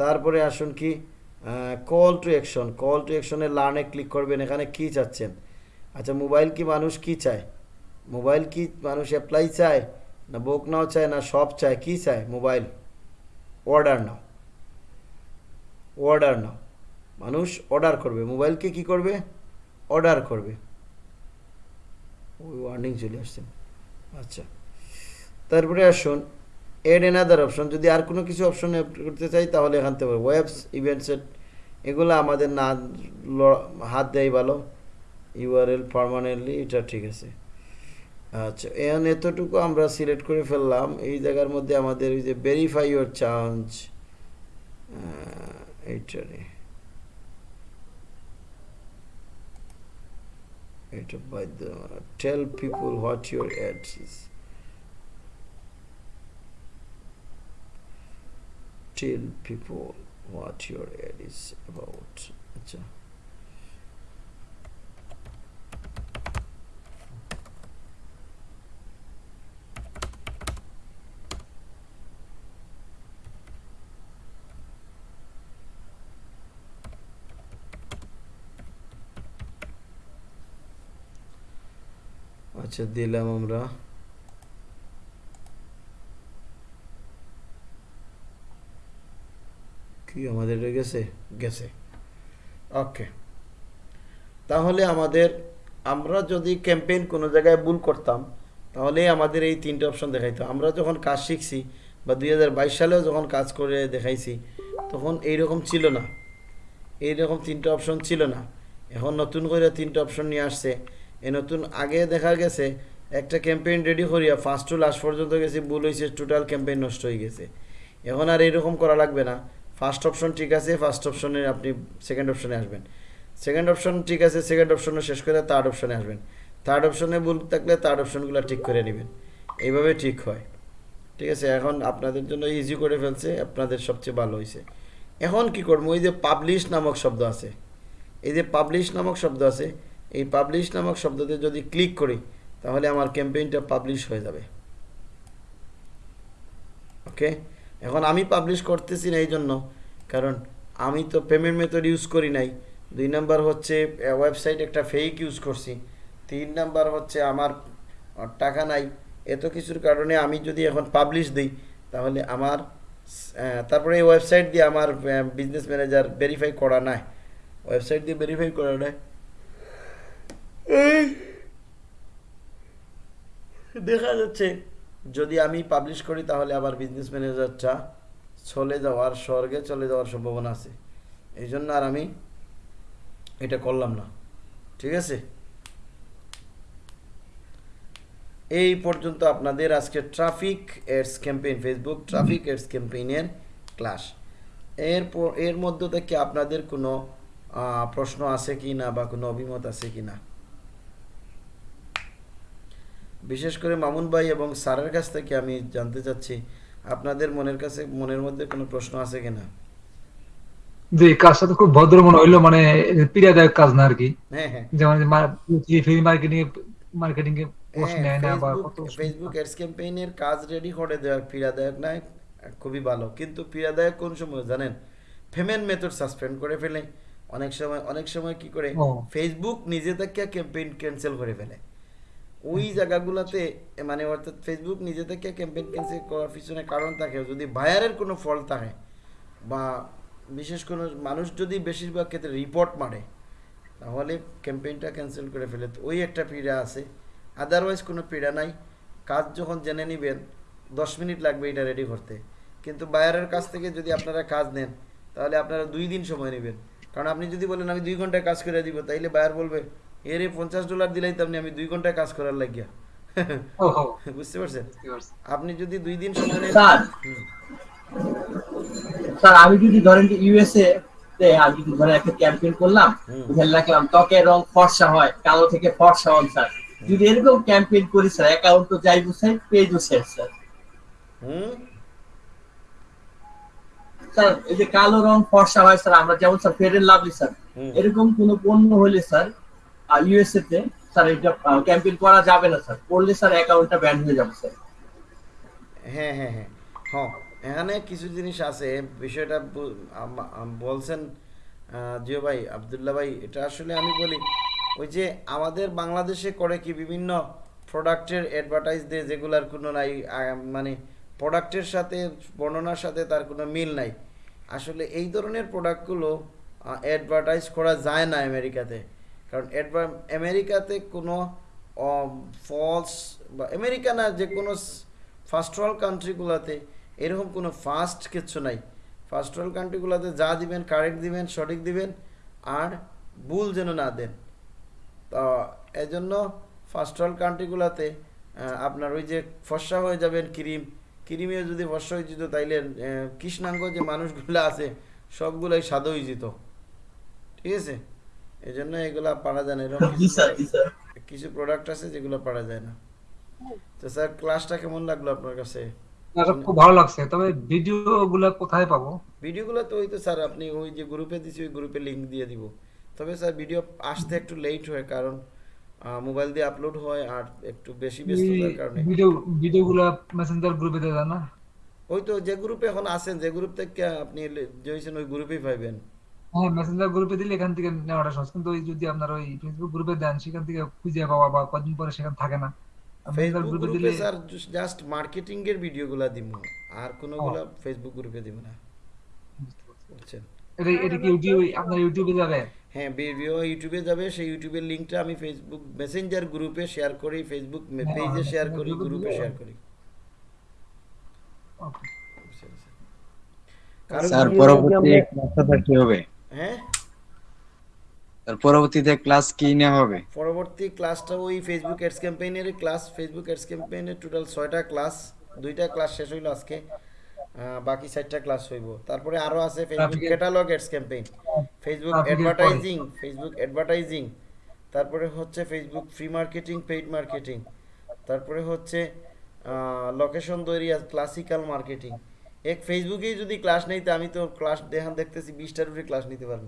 তারপরে আসুন কি call to action call to অ্যাকশনে লার্নে ক্লিক করবেন, এখানে কি চাচ্ছেন? আচ্ছা মোবাইল কি মানুষ কি চায়? মোবাইল কি মানুষ অ্যাপ্লাই চায়? না বুক নাও চায়, না সব চায়? কি চায়? Mobile order now order now মানুষ অর্ডার করবে। মোবাইলকে কি করবে? অর্ডার করবে। ওই ওয়ার্নিং চলে আসছে। আচ্ছা। তারপরে আসুন এড এন এনাদার অপশন যদি আর কোনো কিছু অপশন করতে চাই তাহলে এখান থেকে ওয়েবস ইভেন্টসেট এগুলো আমাদের না হাত দেয় ভালো। ইউআরএল পারমানেন্টলি এটা ঠিক আছে। আচ্ছা এখন এতটুকু আমরা সিলেক্ট করে ফেললাম। এই জায়গার মধ্যে আমাদের ওই যে ভেরিফাই ইউর চার্জ এইটারে এটা বাধ্য tell people what your ads is tell people what your ad is about আচ্ছা আচ্ছা দিলাম আমরা। কি, আমাদের গেছে? গেছে। ওকে। তাহলে আমাদের, আমরা যদি ক্যাম্পেইন কোনো জায়গায় ভুল করতাম তাহলে আমাদের এই তিনটে অপশন দেখাইতো। আমরা যখন কাজ শিখছি, বা দুই হাজার বাইশ সালেও যখন কাজ করে দেখাইছি, তখন এইরকম ছিল না। এইরকম তিনটে অপশন ছিল না। এখন নতুন করে তিনটে অপশন নিয়ে আসছে। এই নতুন আগে দেখা গেছে, একটা ক্যাম্পেইন রেডি করিয়া ফার্স্ট টু লাস্ট পর্যন্ত গেছি, ভুল হয়েছে টোটাল ক্যাম্পেইন নষ্ট হয়ে গেছে। এখন আর এরকম করা লাগবে না। ফার্স্ট অপশন ঠিক আছে ফার্স্ট অপশনে আপনি সেকেন্ড অপশনে আসবেন। সেকেন্ড অপশন ঠিক আছে সেকেন্ড অপশনে শেষ করে থার্ড অপশনে আসবেন। থার্ড অপশনে ভুল থাকলে থার্ড অপশনগুলো ঠিক করে নেবেন। এইভাবে ঠিক হয়। ঠিক আছে, এখন আপনাদের জন্য ইজি করে ফেলছে, আপনাদের সবচেয়ে ভালো হয়েছে এখন কি করব? ওই যে পাবলিশ নামক শব্দ আছে। এই যে পাবলিশ নামক শব্দ আছে এই পাবলিশ নামক শব্দতে যদি ক্লিক করি, তাহলে আমার ক্যাম্পেইনটা পাবলিশ হয়ে যাবে। ওকে এখন আমি পাবলিশ করতেছি না এই জন্য কারণ আমি তো পেমেন্ট মেথড ইউজ করি নাই। দুই নাম্বার হচ্ছে ওয়েবসাইট একটা ফেক ইউজ করছি। তিন নাম্বার হচ্ছে, আমার টাকা নাই। এত কিছুর কারণে আমি যদি এখন পাবলিশ দিই, তাহলে আমার তারপরে এই ওয়েবসাইট দিয়ে আমার বিজনেস ম্যানেজার ভেরিফাই করা নাই। ওয়েবসাইট দিয়ে ভেরিফাই করা নাই। দেখা যাচ্ছে, যদি আমি পাবলিশ করি, তাহলে আবার বিজনেস ম্যানেজারটা চলে যাওয়ার স্বর্গে চলে যাওয়ার সম্ভাবনা আছে। এই জন্য আর আমি এটা করলাম না। ঠিক আছে? এই পর্যন্ত আপনাদের আজকে traffic ads campaign Facebook traffic ads ক্যাম্পেইনের class এরপর, এর মধ্য থেকে আপনাদের কোনো প্রশ্ন আছে কি না বা কোনো অভিমত আছে কি না বিশেষ করে মামুন ভাই এবং স্যারের কাছ থেকে আমি জানতে চাচ্ছি আপনাদের মনের কাছে মনের মধ্যে কোনো প্রশ্ন আছে কিনা? যে কাজটা তো খুব ভদ্র মনে হইল মানে পীড়াদায়ক কাজ না আর কি। হ্যাঁ হ্যাঁ। যেমন ফ্রি মার্কেটিং মার্কেটিং এ পোস্ট নেয় না বা ফেসবুক অ্যাডস ক্যাম্পেইনের কাজ রেডি করে দেওয়ার পীড়াদায়ক নয় খুবই ভালো। কিন্তু পীড়াদায়ক কোন সময় জানেন? পেমেন্ট মেথড সাসপেন্ড করে ফেলে। অনেক সময় অনেক সময় কি করে। ফেসবুক নিজে থেকে ক্যাম্পেইন ক্যান্সেল করে ফেলে। ওই জায়গাগুলোতে মানে অর্থাৎ ফেসবুক নিজে থেকে ক্যাম্পেইন ক্যান্সেল করার পিছনে কারণ থাকে। যদি বায়ারের কোনো ফল থাকে বা বিশেষ কোনো মানুষ যদি বেশিরভাগ ক্ষেত্রে রিপোর্ট মারে, তাহলে ক্যাম্পেইনটা ক্যান্সেল করে ফেলে। তো ওই একটা পীড়া আছে। আদারওয়াইজ কোনো পীড়া নাই। কাজ যখন জেনে নেবেন, দশ মিনিট লাগবে এটা রেডি করতে। কিন্তু বায়ারের কাছ থেকে যদি আপনারা কাজ নেন, তাহলে আপনারা দুই দিন সময় নেবেন। কারণ আপনি যদি বলেন, আমি দুই ঘন্টায় কাজ করে দিব তাইলে বায়ার বলবে এর পঞ্চাশ ডলার দিলেই তো আমি দুই ঘন্টায় কাজ করার লাগিয়া। বুঝতে পারছেন? আপনি যদি দুই দিন স্যার। স্যার আমি যদি ধরেন যে ইউএসএ তে আমি যদি ধরেন একটা ক্যাম্পেইন করলাম। ওখানে ত্বকের রং ফর্সা হয় কালো থেকে ফর্সা হন স্যার। যদি এরকম ক্যাম্পেইন করি স্যার অ্যাকাউন্ট তো যাই বুঝাই পেজও শেষ স্যার। হুম? স্যার এই যে কালো রং ফর্সা হয় স্যার আমরা যেমন স্যার ফেয়ার লাভলি স্যার। এরকম কোন পণ্য হলে স্যার স্যার, এটা ক্যাম্পেইন করা যাবে না, স্যার। করলে স্যার অ্যাকাউন্টটা ব্যান হয়ে যাবে, স্যার। হ্যাঁ হ্যাঁ হ্যাঁ। হ্যাঁ এখানে কিছু জিনিস আছে। বিষয়টা বলছেন জিও ভাই, আবদুল্লাহ ভাই, এটা আসলে আমি বলি, ওই যে আমাদের বাংলাদেশে করে কি বিভিন্ন প্রোডাক্টের অ্যাডভার্টাইজ দিয়ে যেগুলার কোনো নাই মানে প্রোডাক্টের সাথে, বর্ণনার সাথে তার কোনো মিল নাই। আসলে এই ধরনের প্রোডাক্টগুলো অ্যাডভার্টাইজ করা যায় না আমেরিকাতে। কারণ অ্যাডভা- আমেরিকাতে কোনো ফলস বা আমেরিকা না, যে কোনো ফার্স্ট ওয়ার্ল্ড কান্ট্রিগুলোতে এরকম কোনো ফাস্ট কিছু নাই। ফার্স্ট ওয়ার্ল্ড কান্ট্রিগুলোতে যা দিবেন কারেক্ট দিবেন, সঠিক দিবেন, আর ভুল যেন না দেন। তো এজন্য ফার্স্ট ওয়ার্ল্ড কান্ট্রিগুলোতে আপনার ওই যে ফর্সা হয়ে যাবেন ক্রিম। ক্রিমিও যদি ফর্সা হয়ে যেত, তাইলে কৃষ্ণাঙ্গ যে মানুষগুলো আছে, সবগুলোই সাদা হয়ে যেত। ঠিক আছে? এই জন্য এগুলা পারা যায় না এরকম স্যার জি স্যার। কিছু প্রোডাক্ট আছে যেগুলো পারা যায় না। তো স্যার ক্লাসটা কেমন লাগল আপনার কাছে? খুব ভালো লাগছে। তবে ভিডিও গুলা কোথায় পাবো? ভিডিওগুলো তো ওই তো স্যার আপনি ওই যে গ্রুপে দিছি ওই গ্রুপে লিংক দিয়ে দিব। তবে স্যার ভিডিও আসতে একটু লেট হয় কারণ মোবাইল দিয়ে আপলোড হয় আর একটু বেশি ব্যস্ততার কারণে। ভিডিও ভিডিও গুলা মেসেঞ্জার গ্রুপে দেয় না? ওই তো যে গ্রুপে এখন আছেন যে গ্রুপ থেকে আপনি জয়েছেন ওই গ্রুপেই পাইবেন। হ্যাঁ মেসেঞ্জার গ্রুপে দিলে এখান থেকে নেওয়াটা সহজ। কিন্তু ওই যদি আপনার ওই ফেসবুক গ্রুপে দেন সেখান থেকে খুঁজে পাওয়া বা কদিন পরে সেখান থাকে না। ফেসবুক গ্রুপে স্যার জাস্ট মার্কেটিং এর ভিডিওগুলো দিব আর কোনোগুলো ফেসবুক গ্রুপে দিব না। বুঝছেন? এটা এটা কি ইউটিউব আপনার ইউটিউবে যাবে? হ্যাঁ ভিডিও ইউটিউবে যাবে। সেই ইউটিউবের লিঙ্কটা আমি ফেসবুক মেসেঞ্জার গ্রুপে শেয়ার করি ফেসবুক পেজে শেয়ার করি গ্রুপে শেয়ার করি। Okay sir? পরবর্তী ক্লাসটা কি হবে? হ্যাঁ? স্যার পরবর্তীতে ক্লাস কি নেওয়া হবে? পরবর্তী ক্লাসটা ওই ফেসবুক অ্যাডস ক্যাম্পেইনের ক্লাস ফেসবুক অ্যাডস ক্যাম্পেইনের টোটাল ছয়টা ক্লাস দুইটা ক্লাস শেষ হইল আজকে। বাকি চারটা ক্লাস হইব। তারপরে আরও আছে Facebook catalogue ads campaign Facebook advertising Facebook advertising তারপরে হচ্ছে Facebook free marketing paid marketing তারপরে হচ্ছে লোকেশন তৈরি ক্লাসিক্যাল মার্কেটিং এক ফেসবুকেই যদি ক্লাস নেই তো আমি তো ক্লাস দেখান দেখতেছি বিশটার উপরে ক্লাস নিতে পারব।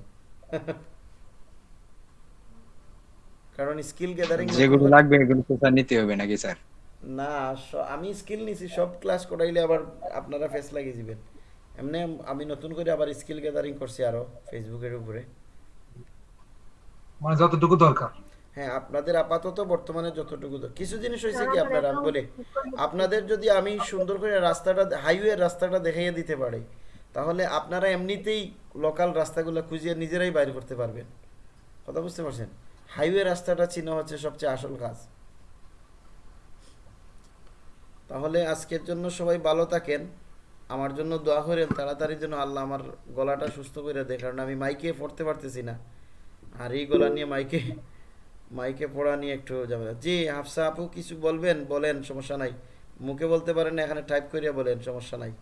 কারণ স্কিল গ্যাদারিং যেগুলো লাগবে এগুলো তো স্যার নিতে হবে নাকি স্যার না আমি স্কিল নিছি সব ক্লাস করাইলে আবার আপনারা ফেস লাগিয়ে দিবেন। এমনি আমি নতুন করে আবার স্কিল গ্যাদারিং করছি আরও ফেসবুকের উপরে। মানে যতটুকু দরকার। হ্যাঁ আপনাদের আপাতত বর্তমানে যতটুকু কিছু জিনিস হয়েছে কি আপনারা আমি বলি আপনাদের যদি আমি সুন্দর করে রাস্তাটা হাইওয়ে রাস্তাটা দেখাইয়ে দিতে পারি তাহলে আপনারা এমনিতেই লোকাল রাস্তাগুলো খুঁজিয়ে নিজেরাই বাইর করতে পারবেন। কথা বুঝতে পারছেন? হাইওয়ে রাস্তাটা চিহ্ন হচ্ছে সবচেয়ে আসল কাজ। তাহলে আজকের জন্য সবাই ভালো থাকেন। আমার জন্য দোয়া করেন তাড়াতাড়ি যেন আল্লাহ আমার গলাটা সুস্থ করে দেয় কারণ আমি মাইকে পড়তে পারতেছি না। আর এই গলা নিয়ে মাইকে মাইকে পড়া নিয়ে একটু ঝামেলা। জি হাফসা আপু কিছু বলবেন? বলেন সমস্যা নাই। মুখে বলতে পারেন এখানে টাইপ করিয়া বলেন সমস্যা নাই।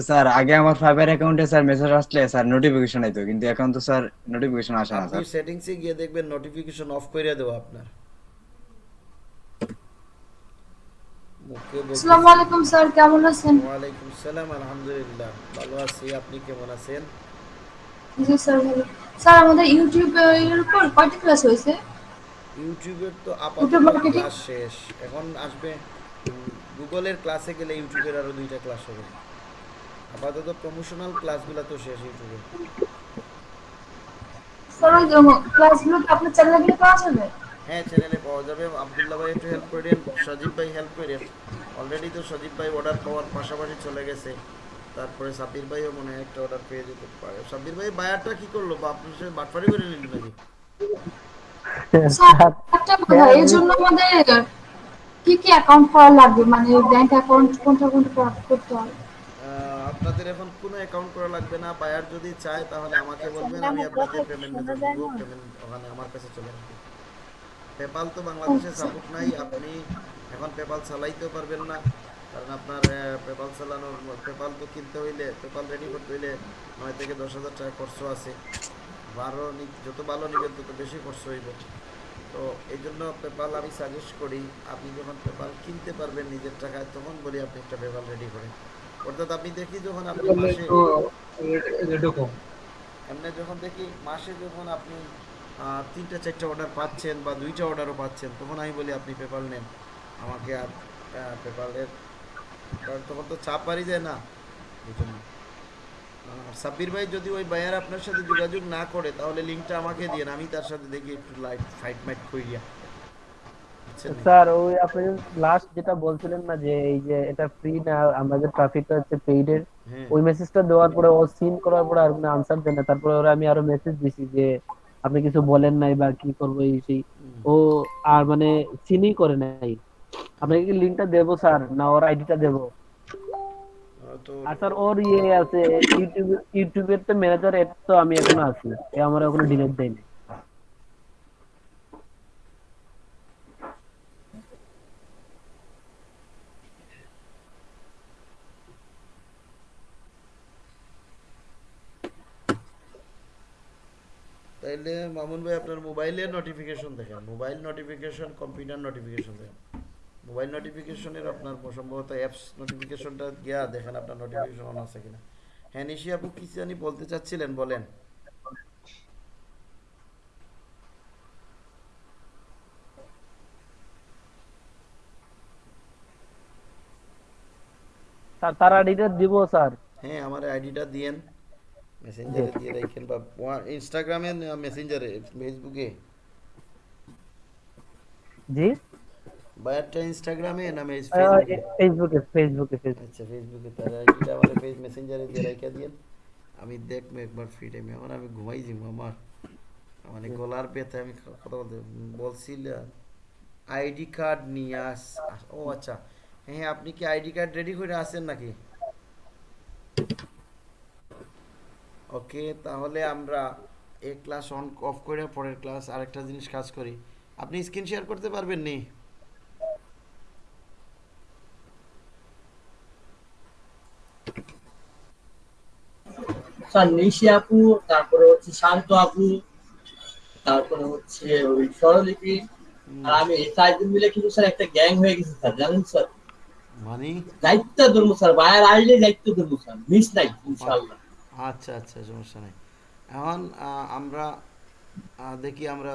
স্যার আগে আমার ফাইবার অ্যাকাউন্টে স্যার মেসেজ আসলে স্যার নোটিফিকেশন আইতো কিন্তু এখন তো স্যার নোটিফিকেশন আসে না আপনি স্যার। সেটিংসে গিয়ে দেখবেন নোটিফিকেশন অফ করে দেবো আপনার মুখে বলতেছি- আসসালামু আলাইকুম স্যার কেমন আছেন? ওয়ালাইকুম সালাম আলহামদুলিল্লাহ ভালো আছি। আপনি কেমন আছেন? জি স্যার ভালো। স্যার আমাদের ইউটিউব এর উপর কয়টা ক্লাস হয়েছে? ইউটিউবের তো আপাতত ক্লাস শেষ। এখন আসবে গুগলের ক্লাসে গেলে ইউটিউবের আরও দুইটা ক্লাস হবে। আপাতত প্রমোশনাল ক্লাসগুলো তো শেষ ইউটিউবে। স্যার ক্লাসগুলো কি আপনার চ্যানেলে গিয়ে পাওয়া যাবে? হ্যাঁ চ্যানেলে পাওয়া যাবে। আবদুল্লাহ ভাই একটু হেল্প করেন সজীব ভাই হেল্প করেন অলরেডি তো সজীব ভাই অর্ডার পাওয়ার পাশাপাশি চলে গেছে। তারপরে সাব্বির ভাইও মনে হয় একটা অর্ডার পেয়ে যেতে পারে। সাব্বির ভাই বায়ারটা কি করল? বা আপনার সাথে বাটফারি করে নিল নাকি? স্যার একটা কথা এর জন্য আমাদের কি কি অ্যাকাউন্ট করা লাগবে? মানে ব্যাংক অ্যাকাউন্ট কোনটা কোনটা করতে হবে আপনাদের এখন কোনো অ্যাকাউন্ট করা লাগবে না। বায়ার যদি চায় তাহলে আমাকে বলবেন আমি আপনাদের পেমেন্ট ওখানে আমার কাছে চলে আসবে। পেপাল তো বাংলাদেশে সাপোর্ট নাই আপনি এখন পেপাল চালাইতেও পারবেন না কারণ আপনার পেপাল চালানোর পেপাল তো কিনতে হইলে পেপাল রেডি করতে হইলে নয় থেকে দশ হাজার টাকা খরচ আছে বারো নি- যত ভালো নেবেন তত বেশি খরচ হইব তো এই জন্য পেপাল আমি সাজেস্ট করি আপনি যখন পেপাল কিনতে পারবেন নিজের টাকায় তখন বলি আপনি একটা পেপাল রেডি করেন অর্থাৎ আপনি দেখি যখন আপনি মাসে এমনি যখন দেখি মাসে যখন আপনি তিনটা চারটা অর্ডার পাচ্ছেন বা দুইটা অর্ডারও পাচ্ছেন তখন আমি বলি আপনি পেপার নেন। আমাকে আর পেপারের কারণ তখন তো চাপ বাড়ি যায় না। জন্য। আর সাব্বির ভাই যদি ওই বায়ার আপনার সাথে যোগাযোগ না করে তাহলে লিঙ্কটা আমাকে দিন আমি তার সাথে দেখি একটু লাইট ফাইট মাইট করিয়া স্যার ওই আপনি লাস্ট যেটা বলছিলেন না যে এই যে এটা ফ্রি না আমাদের ট্রাফিকটা হচ্ছে পেইডের হ্যাঁ। ওই মেসেজটা দেওয়ার পরে ও সিন করার পরে আর কোনো আনসার দেয় না। তারপরে ওরা আমি আরও মেসেজ দিছি যে আপনি কিছু বলেন নাই বা কি করব এই সেই। ও আর মানে চিনি করে নাই। আপনাকে কি লিঙ্কটা দেবো স্যার? না ওর আইডিটা দেবো? আর স্যার ওর ইয়ে আছে ইউটিউব ইউটিউবের তো ম্যানেজার এর তো আমি এখনও আছি। এ আমার এখনও ডিলেট দেয়নি। তাইলে মামুন ভাই আপনার মোবাইলের নোটিফিকেশন দেখেন। মোবাইল নোটিফিকেশন কম্পিউটার নোটিফিকেশন দেখেন। মোবাইল নোটিফিকেশনের আপনার সম্ভবত অ্যাপস নোটিফিকেশনটা গিয়া দেখেন আপনার নোটিফিকেশন অন আছে কিনা। হ্যাঁ নিশি আপু কি জানি বলতে চাচ্ছিলেন বলেন। স্যার তার আইডিটা দিব স্যার। হ্যাঁ আমার আইডিটা দিয়েন। মেসেঞ্জারে দিয়ে রাখেন বা ইনস্টাগ্রামে মেসেঞ্জারে ফেসবুকে জি বায়ারটা ইনস্টাগ্রামে না মেস আহ, ফেসবুকে এ- ফেসবুকে ফেসবুকে ফেসবুকে আচ্ছা ফেসবুকে তার আইডিটা আমার ফেস মেসেঞ্জারে দিয়ে রাখা দিয়েন আমি দেখব একবার ফ্রি টাইমে এখন আমি ঘুমাই যাব আমার মানে গলার ব্যথা আমি ক- কথা বলতে বলছিলাম আইডি কার্ড নিয়ে আস আস- ও আচ্ছা হ্যাঁ আপনি কি আইডি কার্ড রেডি করে আসেন নাকি ওকে তাহলে আমরা এক ক্লাস অন অফ করে পরের ক্লাস আরেকটা জিনিস কাজ করি। আপনি স্ক্রিন শেয়ার করতে পারবেন নি? স্যার নিশি আপু তারপরে হচ্ছে শান্ত আপু তারপরে হচ্ছে ওই স্বরলিপি আর আমি এই চারজন মিলে কিন্তু স্যার একটা গ্যাং হয়ে গেছে স্যার জানেন স্যার? মানে? দায়িত্ব ধরবো স্যার বাইরে আসলে দায়িত্ব ধরবো স্যার মিস নাই ইনশাল্লাহ আচ্ছা আচ্ছা সমস্যা নেই। এখন আমরা দেখি আমরা